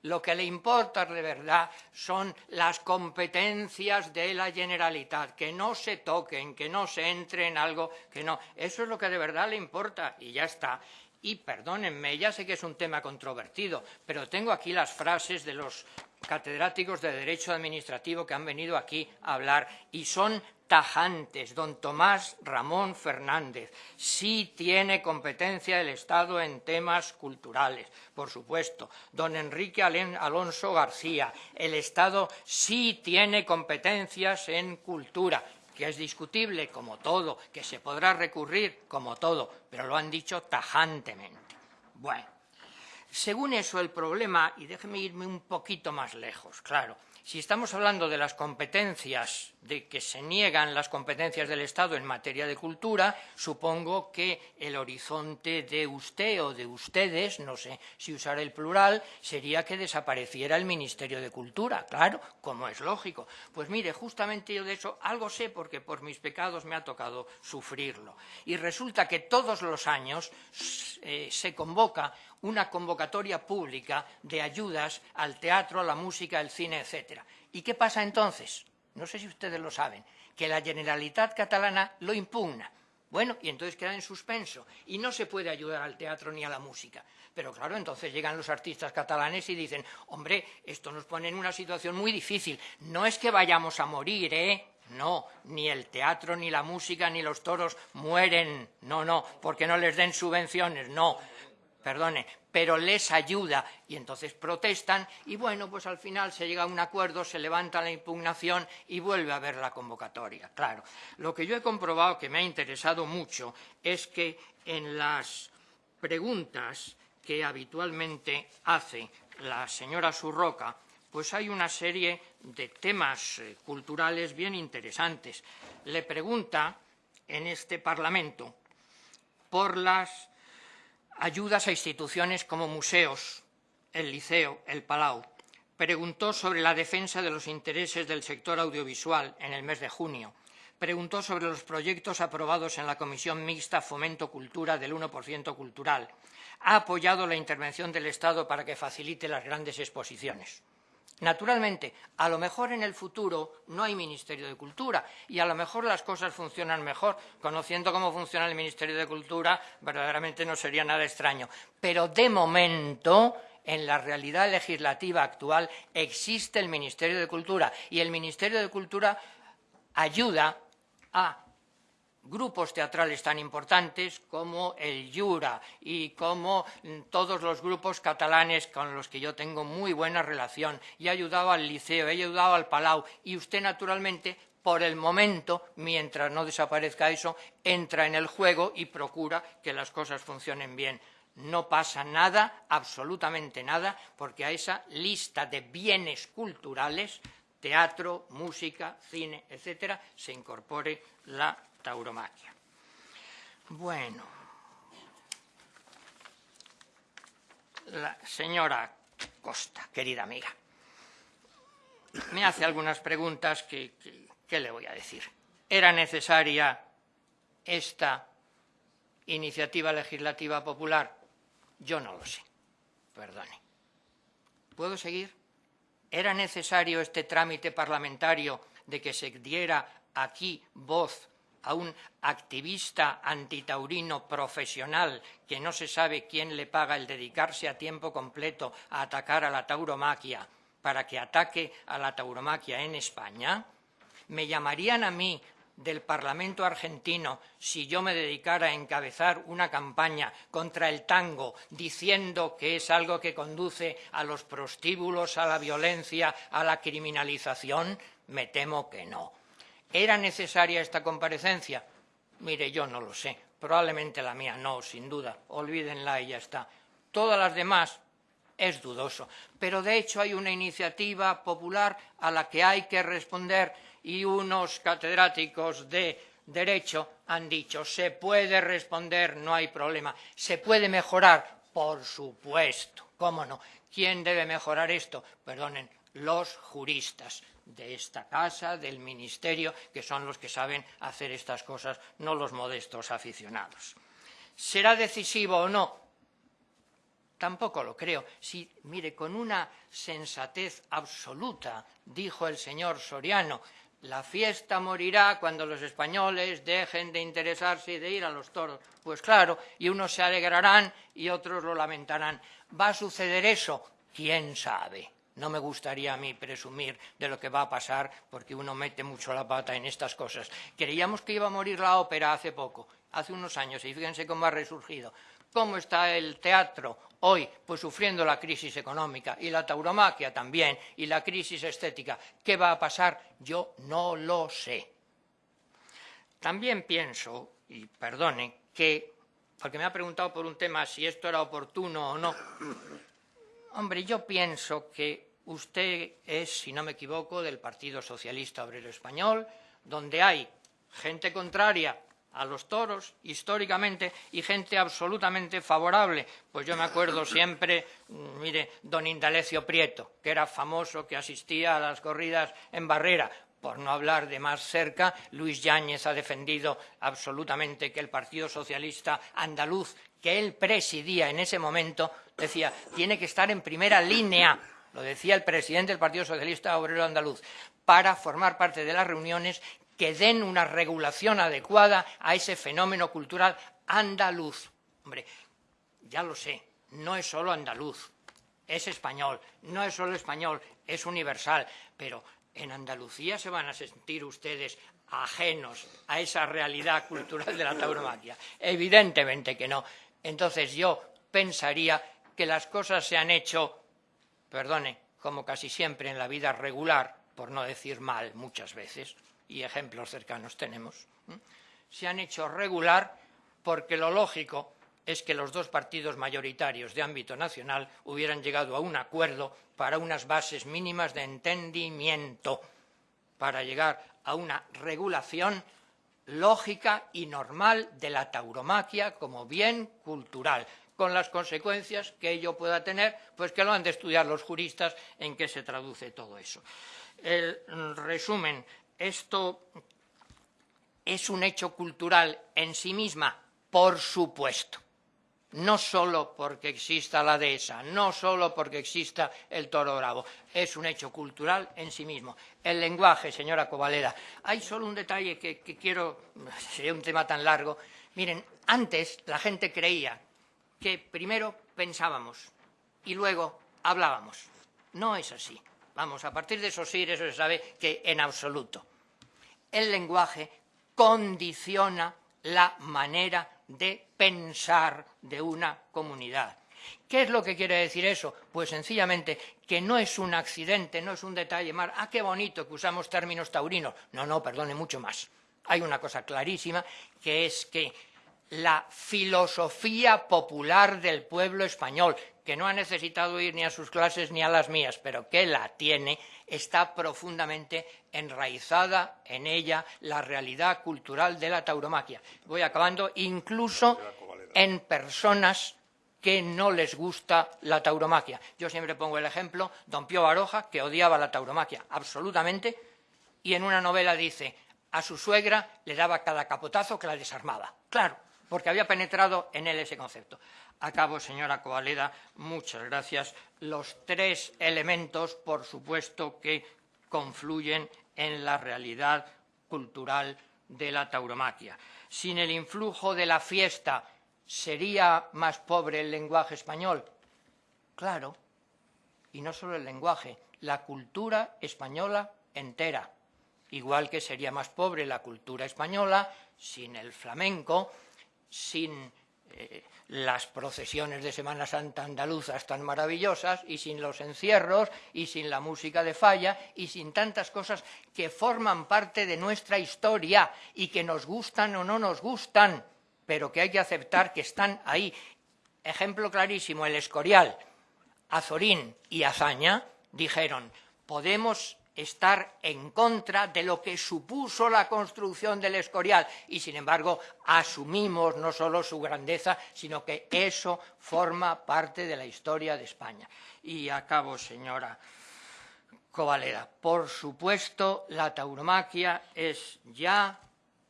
Lo que le importa de verdad son las competencias de la Generalitat, que no se toquen, que no se entre en algo que no. Eso es lo que de verdad le importa y ya está. Y perdónenme, ya sé que es un tema controvertido, pero tengo aquí las frases de los catedráticos de Derecho Administrativo que han venido aquí a hablar y son tajantes. Don Tomás Ramón Fernández, sí tiene competencia el Estado en temas culturales, por supuesto. Don Enrique Alonso García, el Estado sí tiene competencias en cultura que es discutible como todo, que se podrá recurrir como todo, pero lo han dicho tajantemente. Bueno, según eso el problema, y déjeme irme un poquito más lejos, claro, si estamos hablando de las competencias, de que se niegan las competencias del Estado en materia de cultura, supongo que el horizonte de usted o de ustedes, no sé si usar el plural, sería que desapareciera el Ministerio de Cultura, claro, como es lógico. Pues mire, justamente yo de eso algo sé porque por mis pecados me ha tocado sufrirlo. Y resulta que todos los años eh, se convoca una convocatoria pública de ayudas al teatro, a la música, al cine, etc. ¿Y qué pasa entonces? No sé si ustedes lo saben, que la Generalitat catalana lo impugna. Bueno, y entonces queda en suspenso y no se puede ayudar al teatro ni a la música. Pero claro, entonces llegan los artistas catalanes y dicen, hombre, esto nos pone en una situación muy difícil. No es que vayamos a morir, ¿eh? No, ni el teatro, ni la música, ni los toros mueren. No, no, porque no les den subvenciones. No, perdone, pero les ayuda y entonces protestan y bueno, pues al final se llega a un acuerdo, se levanta la impugnación y vuelve a haber la convocatoria. Claro, lo que yo he comprobado que me ha interesado mucho es que en las preguntas que habitualmente hace la señora Surroca, pues hay una serie de temas eh, culturales bien interesantes. Le pregunta en este Parlamento por las ayudas a instituciones como museos, el Liceo, el Palau. Preguntó sobre la defensa de los intereses del sector audiovisual en el mes de junio. Preguntó sobre los proyectos aprobados en la Comisión Mixta Fomento Cultura del 1% Cultural. Ha apoyado la intervención del Estado para que facilite las grandes exposiciones. Naturalmente, a lo mejor en el futuro no hay Ministerio de Cultura y a lo mejor las cosas funcionan mejor. Conociendo cómo funciona el Ministerio de Cultura, verdaderamente no sería nada extraño. Pero de momento, en la realidad legislativa actual, existe el Ministerio de Cultura y el Ministerio de Cultura ayuda a grupos teatrales tan importantes como el Jura y como mm, todos los grupos catalanes con los que yo tengo muy buena relación. Y he ayudado al Liceo, he ayudado al Palau y usted, naturalmente, por el momento, mientras no desaparezca eso, entra en el juego y procura que las cosas funcionen bien. No pasa nada, absolutamente nada, porque a esa lista de bienes culturales, teatro, música, cine, etcétera, se incorpore la Bueno, la señora Costa, querida amiga, me hace algunas preguntas que, ¿qué le voy a decir? ¿Era necesaria esta iniciativa legislativa popular? Yo no lo sé, perdone. ¿Puedo seguir? ¿Era necesario este trámite parlamentario de que se diera aquí voz a un activista antitaurino profesional que no se sabe quién le paga el dedicarse a tiempo completo a atacar a la tauromaquia para que ataque a la tauromaquia en España? ¿Me llamarían a mí del Parlamento argentino si yo me dedicara a encabezar una campaña contra el tango diciendo que es algo que conduce a los prostíbulos, a la violencia, a la criminalización? Me temo que no. ¿Era necesaria esta comparecencia? Mire, yo no lo sé. Probablemente la mía no, sin duda. Olvídenla y ya está. Todas las demás es dudoso. Pero de hecho hay una iniciativa popular a la que hay que responder y unos catedráticos de Derecho han dicho se puede responder, no hay problema. ¿Se puede mejorar? Por supuesto. ¿Cómo no? ¿Quién debe mejorar esto? Perdonen, los juristas de esta casa, del ministerio, que son los que saben hacer estas cosas, no los modestos aficionados. ¿Será decisivo o no? Tampoco lo creo. Si, mire, con una sensatez absoluta, dijo el señor Soriano, la fiesta morirá cuando los españoles dejen de interesarse y de ir a los toros. Pues claro, y unos se alegrarán y otros lo lamentarán. ¿Va a suceder eso? ¿Quién sabe? No me gustaría a mí presumir de lo que va a pasar porque uno mete mucho la pata en estas cosas. Creíamos que iba a morir la ópera hace poco, hace unos años, y fíjense cómo ha resurgido. ¿Cómo está el teatro hoy? Pues sufriendo la crisis económica y la tauromaquia también y la crisis estética. ¿Qué va a pasar? Yo no lo sé. También pienso, y perdone, que, porque me ha preguntado por un tema si esto era oportuno o no, hombre, yo pienso que usted es, si no me equivoco, del Partido Socialista Obrero Español, donde hay gente contraria a los toros históricamente y gente absolutamente favorable. Pues yo me acuerdo siempre, mm, mire, don Indalecio Prieto, que era famoso, que asistía a las corridas en barrera. Por no hablar de más cerca, Luis Yáñez ha defendido absolutamente que el Partido Socialista andaluz, que él presidía en ese momento, decía, tiene que estar en primera línea lo decía el presidente del Partido Socialista Obrero Andaluz, para formar parte de las reuniones que den una regulación adecuada a ese fenómeno cultural andaluz. Hombre, ya lo sé, no es solo andaluz, es español, no es solo español, es universal, pero en Andalucía se van a sentir ustedes ajenos a esa realidad cultural de la tauromaquia. Evidentemente que no. Entonces yo pensaría que las cosas se han hecho, perdone, como casi siempre en la vida regular, por no decir mal muchas veces, y ejemplos cercanos tenemos, se han hecho regular porque lo lógico es que los dos partidos mayoritarios de ámbito nacional hubieran llegado a un acuerdo para unas bases mínimas de entendimiento, para llegar a una regulación lógica y normal de la tauromaquia como bien cultural, con las consecuencias que ello pueda tener, pues que lo han de estudiar los juristas en qué se traduce todo eso. El resumen esto es un hecho cultural en sí misma, por supuesto. No solo porque exista la dehesa, no solo porque exista el toro bravo, es un hecho cultural en sí mismo. El lenguaje, señora Covaleda. Hay solo un detalle que, que quiero, sería un tema tan largo. Miren, antes la gente creía que primero pensábamos y luego hablábamos. No es así. Vamos, a partir de esos sí, eso se sabe que en absoluto. El lenguaje condiciona la manera de pensar de una comunidad. ¿Qué es lo que quiere decir eso? Pues sencillamente que no es un accidente, no es un detalle más. Ah, qué bonito que usamos términos taurinos. No, no, perdone, mucho más. Hay una cosa clarísima, que es que la filosofía popular del pueblo español, que no ha necesitado ir ni a sus clases ni a las mías, pero que la tiene, está profundamente enraizada en ella la realidad cultural de la tauromaquia. Voy acabando, incluso en personas que no les gusta la tauromaquia. Yo siempre pongo el ejemplo, don Pío Baroja, que odiaba la tauromaquia absolutamente, y en una novela dice, a su suegra le daba cada capotazo que la desarmaba. Claro, porque había penetrado en él ese concepto. Acabo, señora Covaleda, muchas gracias. Los tres elementos, por supuesto, que confluyen en la realidad cultural de la tauromaquia. Sin el influjo de la fiesta, ¿sería más pobre el lenguaje español? Claro, y no solo el lenguaje, la cultura española entera, igual que sería más pobre la cultura española sin el flamenco, sin eh, las procesiones de Semana Santa andaluzas tan maravillosas y sin los encierros y sin la música de falla y sin tantas cosas que forman parte de nuestra historia y que nos gustan o no nos gustan, pero que hay que aceptar que están ahí. Ejemplo clarísimo, el Escorial, Azorín y Azaña dijeron, podemos estar en contra de lo que supuso la construcción del Escorial y, sin embargo, asumimos no solo su grandeza, sino que eso forma parte de la historia de España. Y acabo, señora Covaleda. Por supuesto, la tauromaquia es ya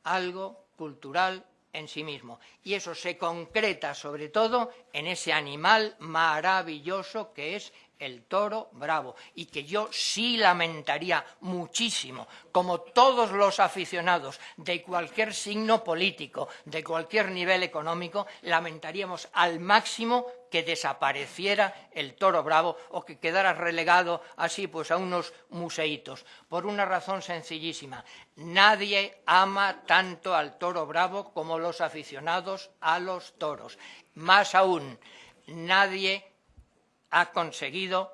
algo cultural en sí mismo. Y eso se concreta sobre todo en ese animal maravilloso que es el toro bravo y que yo sí lamentaría muchísimo, como todos los aficionados de cualquier signo político, de cualquier nivel económico, lamentaríamos al máximo que desapareciera el toro bravo o que quedara relegado así pues a unos museitos, por una razón sencillísima. Nadie ama tanto al toro bravo como los aficionados a los toros. Más aún, nadie ha conseguido,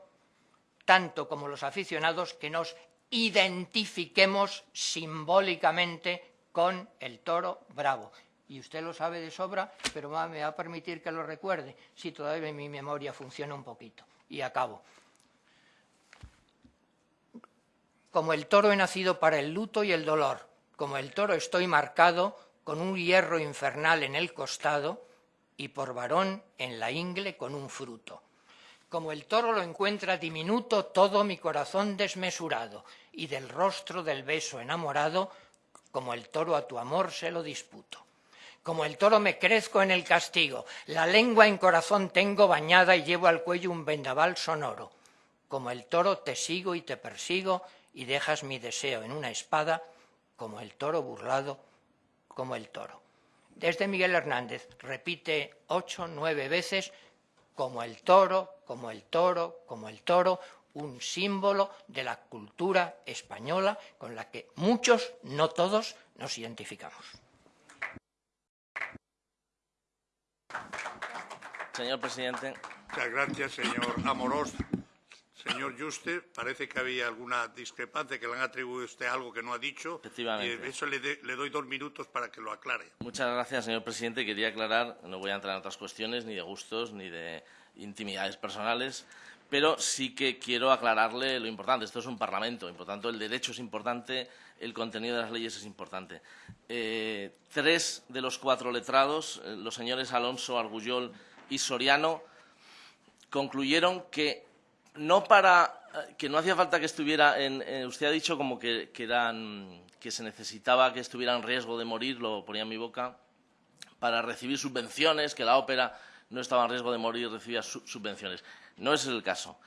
tanto como los aficionados, que nos identifiquemos simbólicamente con el toro bravo. Y usted lo sabe de sobra, pero me va a permitir que lo recuerde, si todavía mi memoria funciona un poquito. Y acabo. Como el toro he nacido para el luto y el dolor, como el toro estoy marcado con un hierro infernal en el costado y por varón en la ingle con un fruto. Como el toro lo encuentra diminuto todo mi corazón desmesurado, y del rostro del beso enamorado, como el toro a tu amor se lo disputo. Como el toro me crezco en el castigo, la lengua en corazón tengo bañada y llevo al cuello un vendaval sonoro. Como el toro te sigo y te persigo y dejas mi deseo en una espada, como el toro burlado, como el toro. Desde Miguel Hernández repite ocho, nueve veces como el toro, como el toro, como el toro, un símbolo de la cultura española con la que muchos, no todos, nos identificamos. Señor presidente. Muchas gracias, señor Amorós. Señor Juste, parece que había alguna discrepancia, que le han atribuido a usted algo que no ha dicho. Efectivamente. Y eso le, le, doy dos minutos para que lo aclare. Muchas gracias, señor presidente. Quería aclarar, no voy a entrar en otras cuestiones, ni de gustos, ni de intimidades personales, pero sí que quiero aclararle lo importante. Esto es un Parlamento, y por tanto el derecho es importante, el contenido de las leyes es importante. Eh, tres de los cuatro letrados, eh, los señores Alonso, Argullol y Soriano, concluyeron que no para que no hacía falta que estuviera en, eh, usted ha dicho como que, eran que se necesitaba que estuviera en riesgo de morir, lo ponía en mi boca, para recibir subvenciones, que la ópera no estaba en riesgo de morir recibía subvenciones. No es el caso.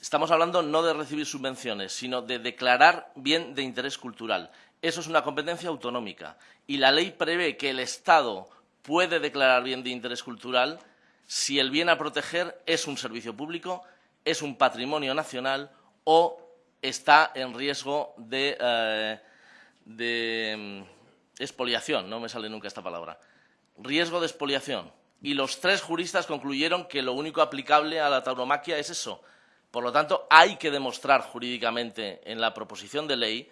Estamos hablando no de recibir subvenciones, sino de declarar bien de interés cultural. Eso es una competencia autonómica y la ley prevé que el Estado puede declarar bien de interés cultural si el bien a proteger es un servicio público es un patrimonio nacional o está en riesgo de, eh, mm, expoliación, no me sale nunca esta palabra, riesgo de expoliación. Y los tres juristas concluyeron que lo único aplicable a la tauromaquia es eso. Por lo tanto, hay que demostrar jurídicamente en la proposición de ley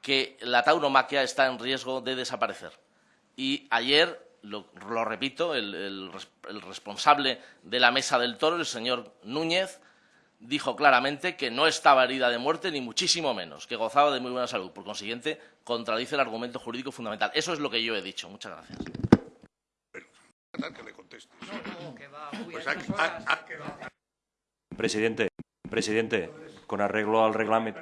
que la tauromaquia está en riesgo de desaparecer. Y ayer, lo, repito, el responsable de la mesa del toro, el señor Núñez, dijo claramente que no estaba herida de muerte, ni muchísimo menos, que gozaba de muy buena salud. Por consiguiente, contradice el argumento jurídico fundamental. Eso es lo que yo he dicho. Muchas gracias. Presidente, presidente, con arreglo al reglamento,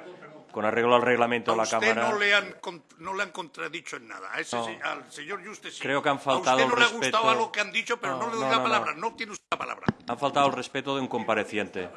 con arreglo al reglamento de la Cámara. No le, han, no le han contradicho en nada. Al señor Juste sí. Creo que han faltado a usted no le ha gustado algo que han dicho, pero no, le doy la palabra. No tiene usted la palabra. Han faltado el respeto de un compareciente.